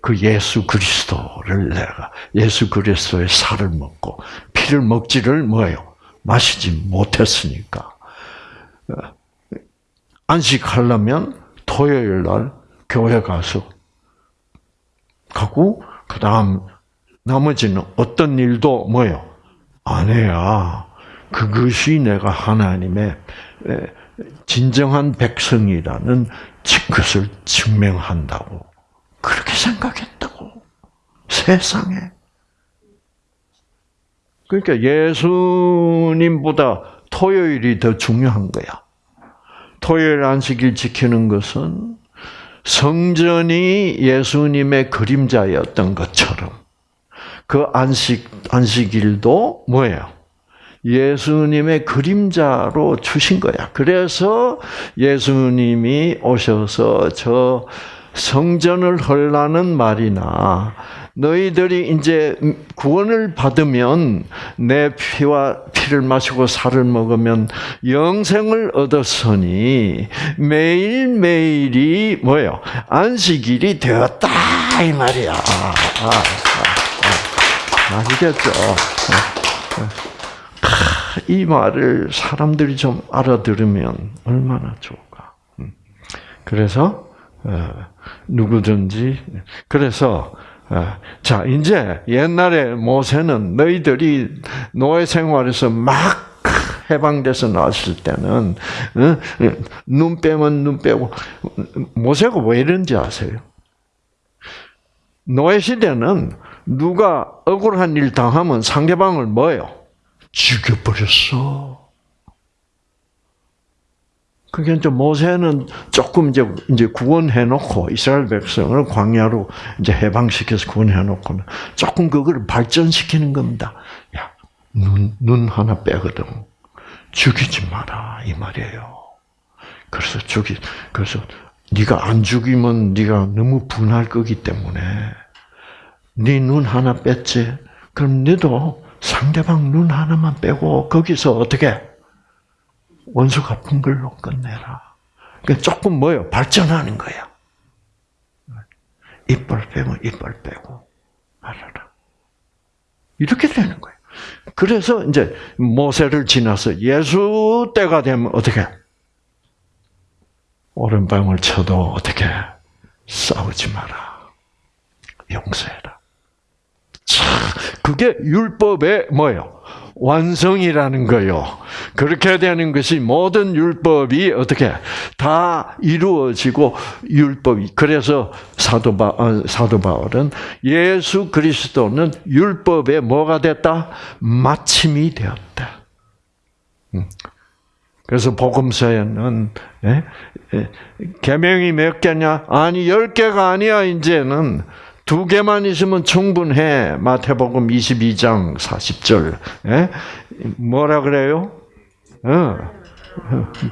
그 예수 그리스도를 내가 예수 그리스도의 살을 먹고 피를 먹지를 뭐예요? 마시지 못했으니까 어, 안식하려면 토요일 날 교회 가서 가고 그 다음 나머지는 어떤 일도 뭐요? 안 해야 그것이 내가 하나님의 진정한 백성이라는 것을 증명한다고 그렇게 생각했다고 세상에 그러니까 예수님보다 토요일이 더 중요한 거야. 토요일 안식일 지키는 것은 성전이 예수님의 그림자였던 것처럼 그 안식 안식일도 뭐예요? 예수님의 그림자로 주신 거야. 그래서 예수님이 오셔서 저 성전을 헐라는 말이나 너희들이 이제 구원을 받으면 내 피와 피를 마시고 살을 먹으면 영생을 얻었으니 매일매일이 뭐예요? 안식일이 되었다 이 말이야. 아, 아, 아, 아시겠죠? 이 말을 사람들이 좀 알아들으면 얼마나 좋을까. 음. 그래서 어, 누구든지 그래서 어, 자 이제 옛날에 모세는 너희들이 노예 생활에서 막 해방돼서 나왔을 때는 어, 눈 빼면 눈 빼고 모세가 왜 이런지 아세요? 노예 시대는 누가 억울한 일 당하면 상대방을 뭐예요? 죽여버렸어. 그게 이제 모세는 조금 이제 이제 구원해 놓고 이스라엘 백성을 광야로 이제 해방시켜서 구원해 놓고 조금 그걸 발전시키는 겁니다. 야, 눈, 눈 하나 빼거든. 죽이지 마라 이 말이에요. 그래서 죽이 그래서 네가 안 죽이면 네가 너무 분할 거기 때문에 네 눈 하나 뺐지. 그럼 너도 상대방 눈 하나만 빼고 거기서 어떻게 원수 갚은 걸로 끝내라. 그러니까 조금 뭐요? 발전하는 거야. 이빨 빼면 이빨 빼고 말아라. 이렇게 되는 거예요. 그래서 이제 모세를 지나서 예수 때가 되면 어떻게? 오른방을 쳐도 어떻게? 싸우지 마라. 용서해라. 참, 그게 율법의 뭐예요? 완성이라는 거요. 그렇게 되는 것이 모든 율법이 어떻게 다 이루어지고 율법이 그래서 사도 바 어, 사도 바울은 예수 그리스도는 율법의 뭐가 됐다 마침이 되었다. 음. 그래서 복음서에는 예? 예? 계명이 몇 개냐? 아니 열 개가 아니야 이제는 두 개만 있으면 충분해. 마태복음 22장 40절. 예? 뭐라 그래요? 어.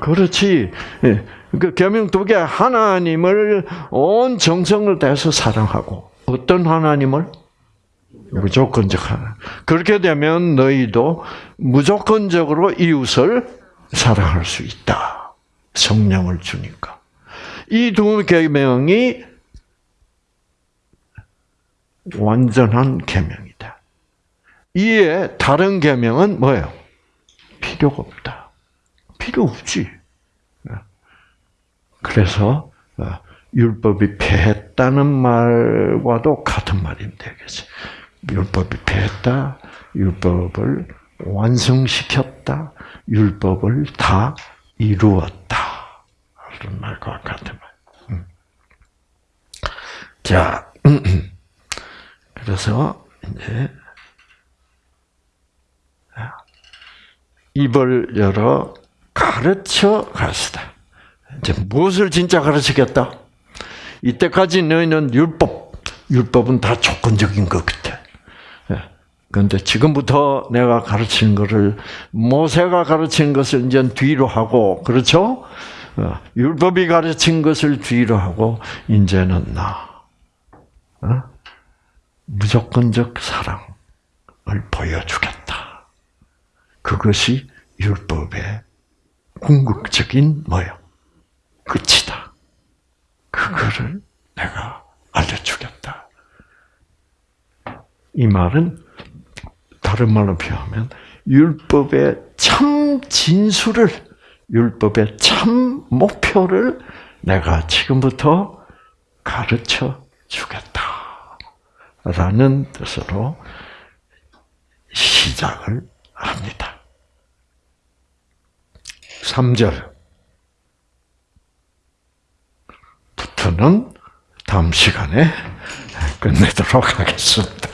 그렇지. 예. 그 계명 두 개 하나님을 온 정성을 다해서 사랑하고 어떤 하나님을 무조건적 하나. 그렇게 되면 너희도 무조건적으로 이웃을 사랑할 수 있다. 성령을 주니까. 이두 계명이 완전한 계명이다. 이에 다른 계명은 뭐예요? 필요가 없다. 필요 없지. 그래서 어, 율법이 패했다는 말과도 같은 말이 되겠지. 율법이 패했다. 율법을 완성시켰다. 율법을 다 이루었다. 그런 말과 같은 말. 음. 자, 그래서 이제 입을 열어 가르쳐 가시다. 이제 무엇을 진짜 가르치겠다? 이때까지 너희는 율법, 율법은 다 조건적인 것 같아. 그런데 지금부터 내가 가르치는 것을 모세가 가르친 것을 이제 뒤로 하고 그렇죠? 어, 율법이 가르친 것을 뒤로 하고 이제는 나 어? 무조건적 사랑을 보여주겠다. 그것이 율법의 궁극적인 뭐요? 끝이다. 그거를 내가 알려주겠다. 이 말은 다른 말로 표현하면 율법의 참 진수를 율법의 참 목표를 내가 지금부터 가르쳐 주겠다. 라는 뜻으로 시작을 합니다. 3절. 부터는 다음 시간에 끝내도록 하겠습니다.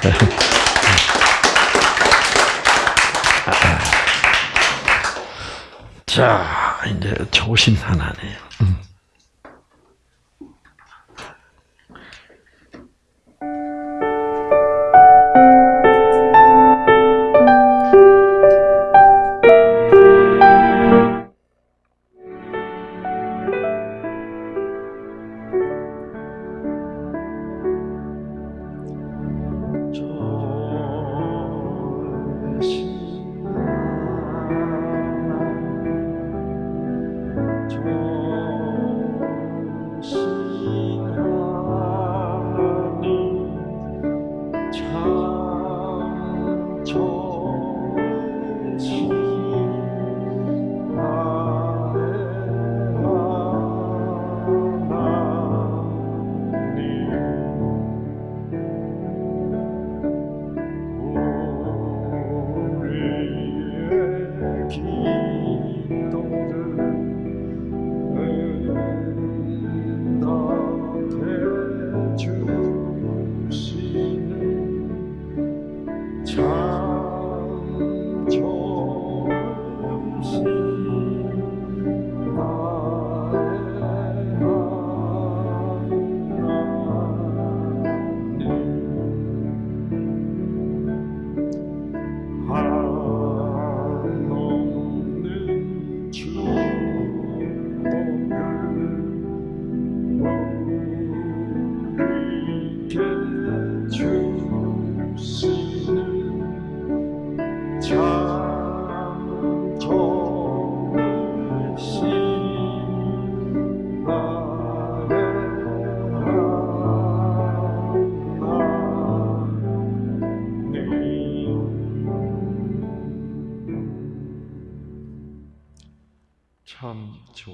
자, 이제 조심 하나네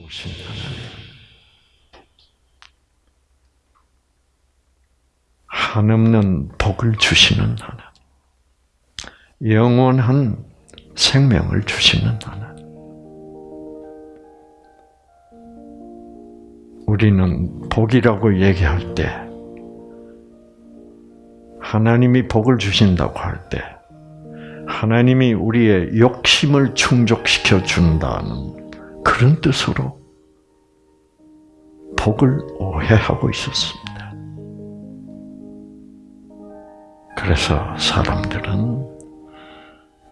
좋으신 하나님. 한없는 복을 주시는 하나님. 영원한 생명을 주시는 하나님. 우리는 복이라고 얘기할 때, 하나님이 복을 주신다고 할 때, 하나님이 우리의 욕심을 충족시켜 준다는 그런 뜻으로 복을 오해하고 있었습니다. 그래서 사람들은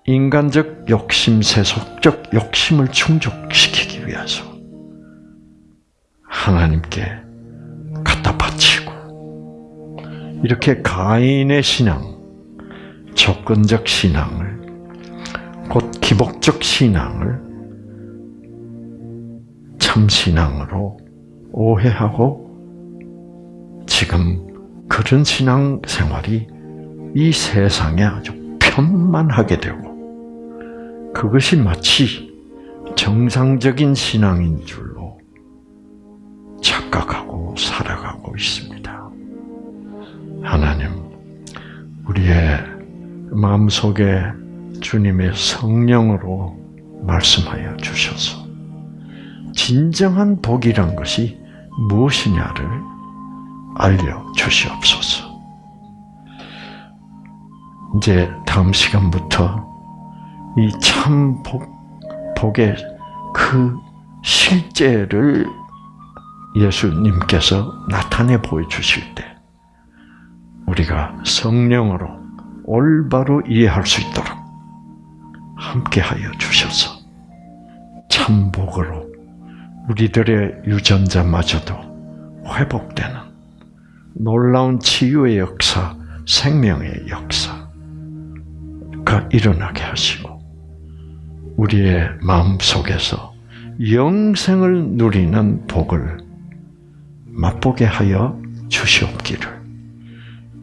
인간적 욕심, 세속적 욕심을 충족시키기 위해서 하나님께 갖다 바치고 이렇게 가인의 신앙, 조건적 신앙을 곧 기복적 신앙을 참신앙으로 오해하고 지금 그런 신앙 생활이 이 세상에 아주 편만하게 되고 그것이 마치 정상적인 신앙인 줄로 착각하고 살아가고 있습니다. 하나님, 우리의 마음속에 주님의 성령으로 말씀하여 주셔서 진정한 복이란 것이 무엇이냐를 알려 주시옵소서. 이제 다음 시간부터 이 참 복, 복의 그 실제를 예수님께서 나타내 보여주실 때, 우리가 성령으로 올바로 이해할 수 있도록 함께하여 주셔서 참복으로 우리들의 유전자마저도 회복되는 놀라운 치유의 역사, 생명의 역사가 일어나게 하시고 우리의 마음 속에서 영생을 누리는 복을 맛보게 하여 주시옵기를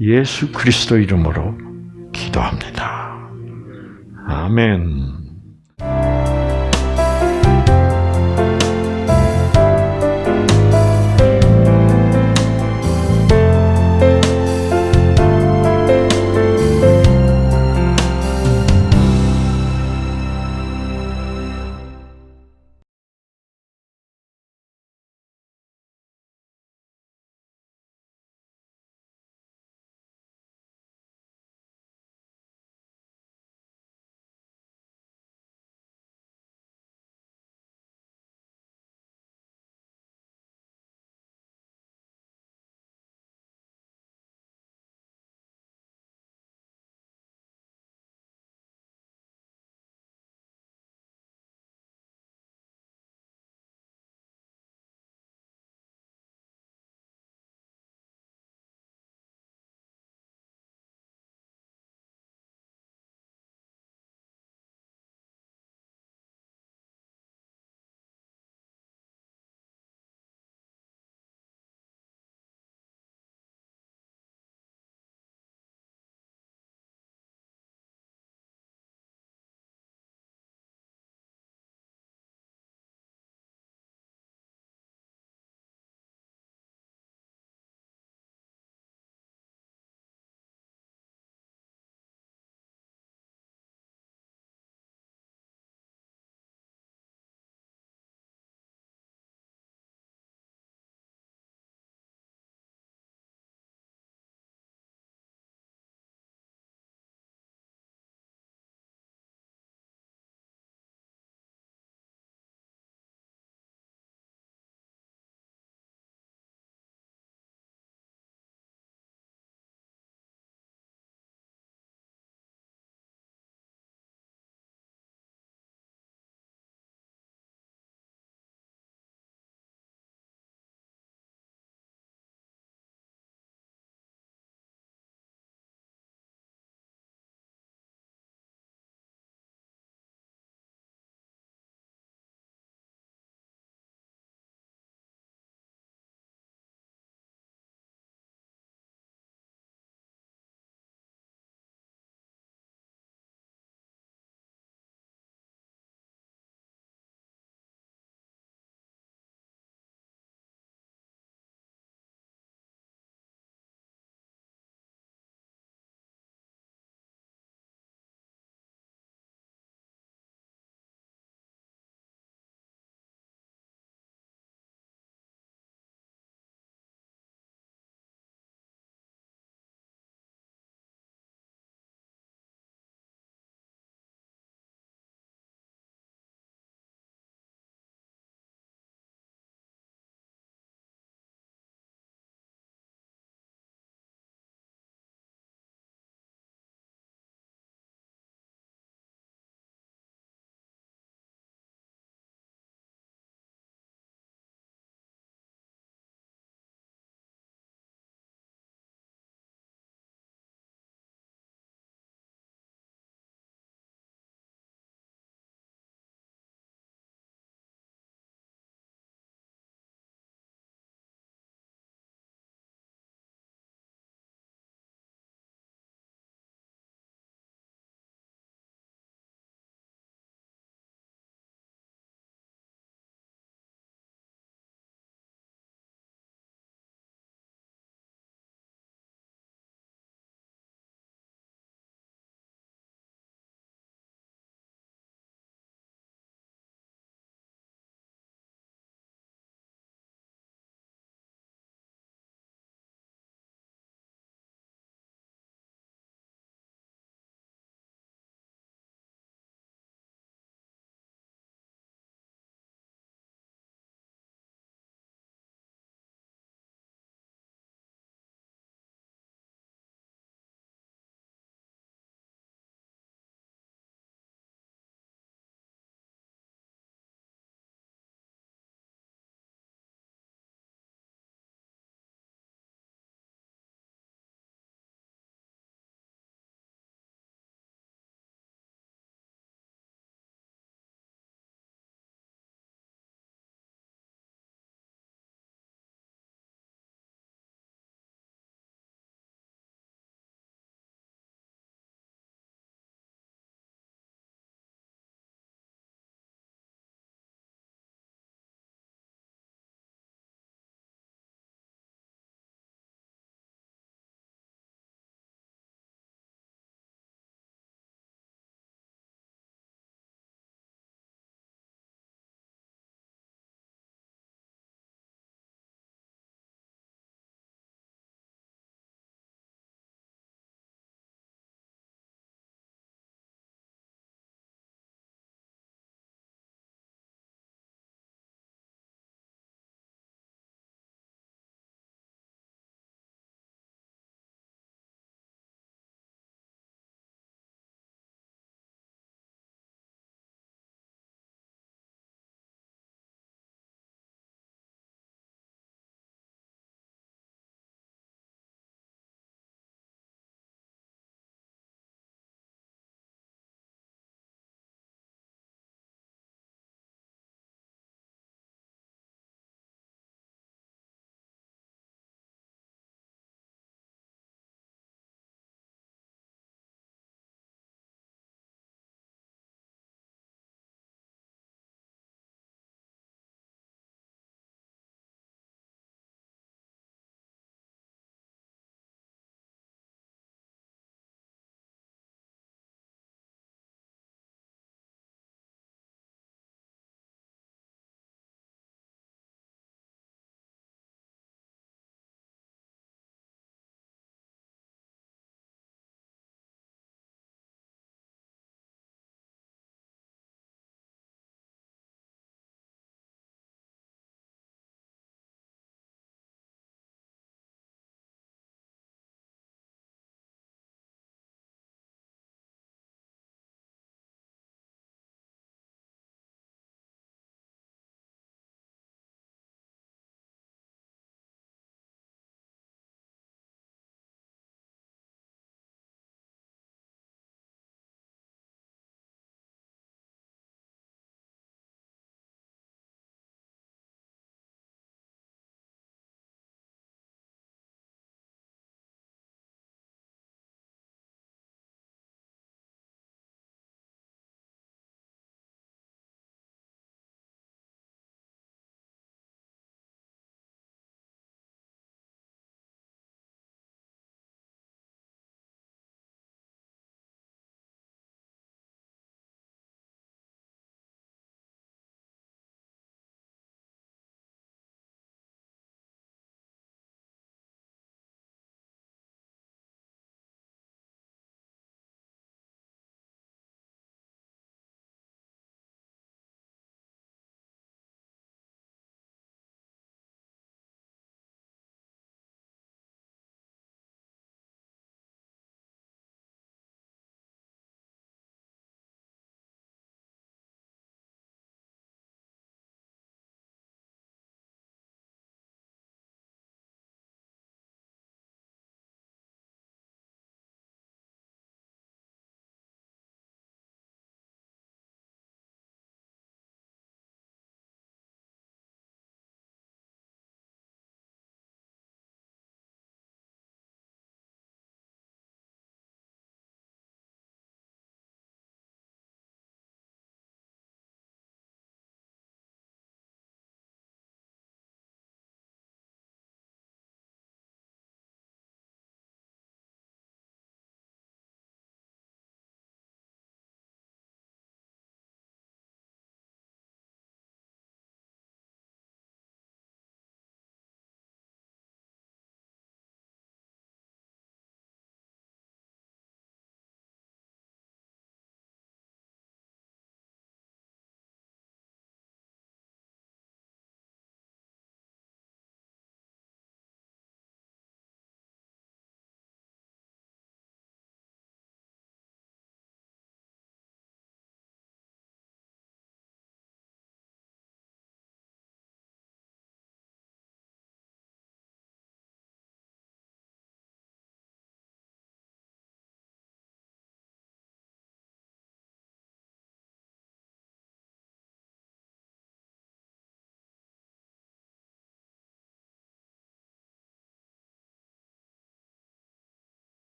예수 그리스도 이름으로 기도합니다. 아멘.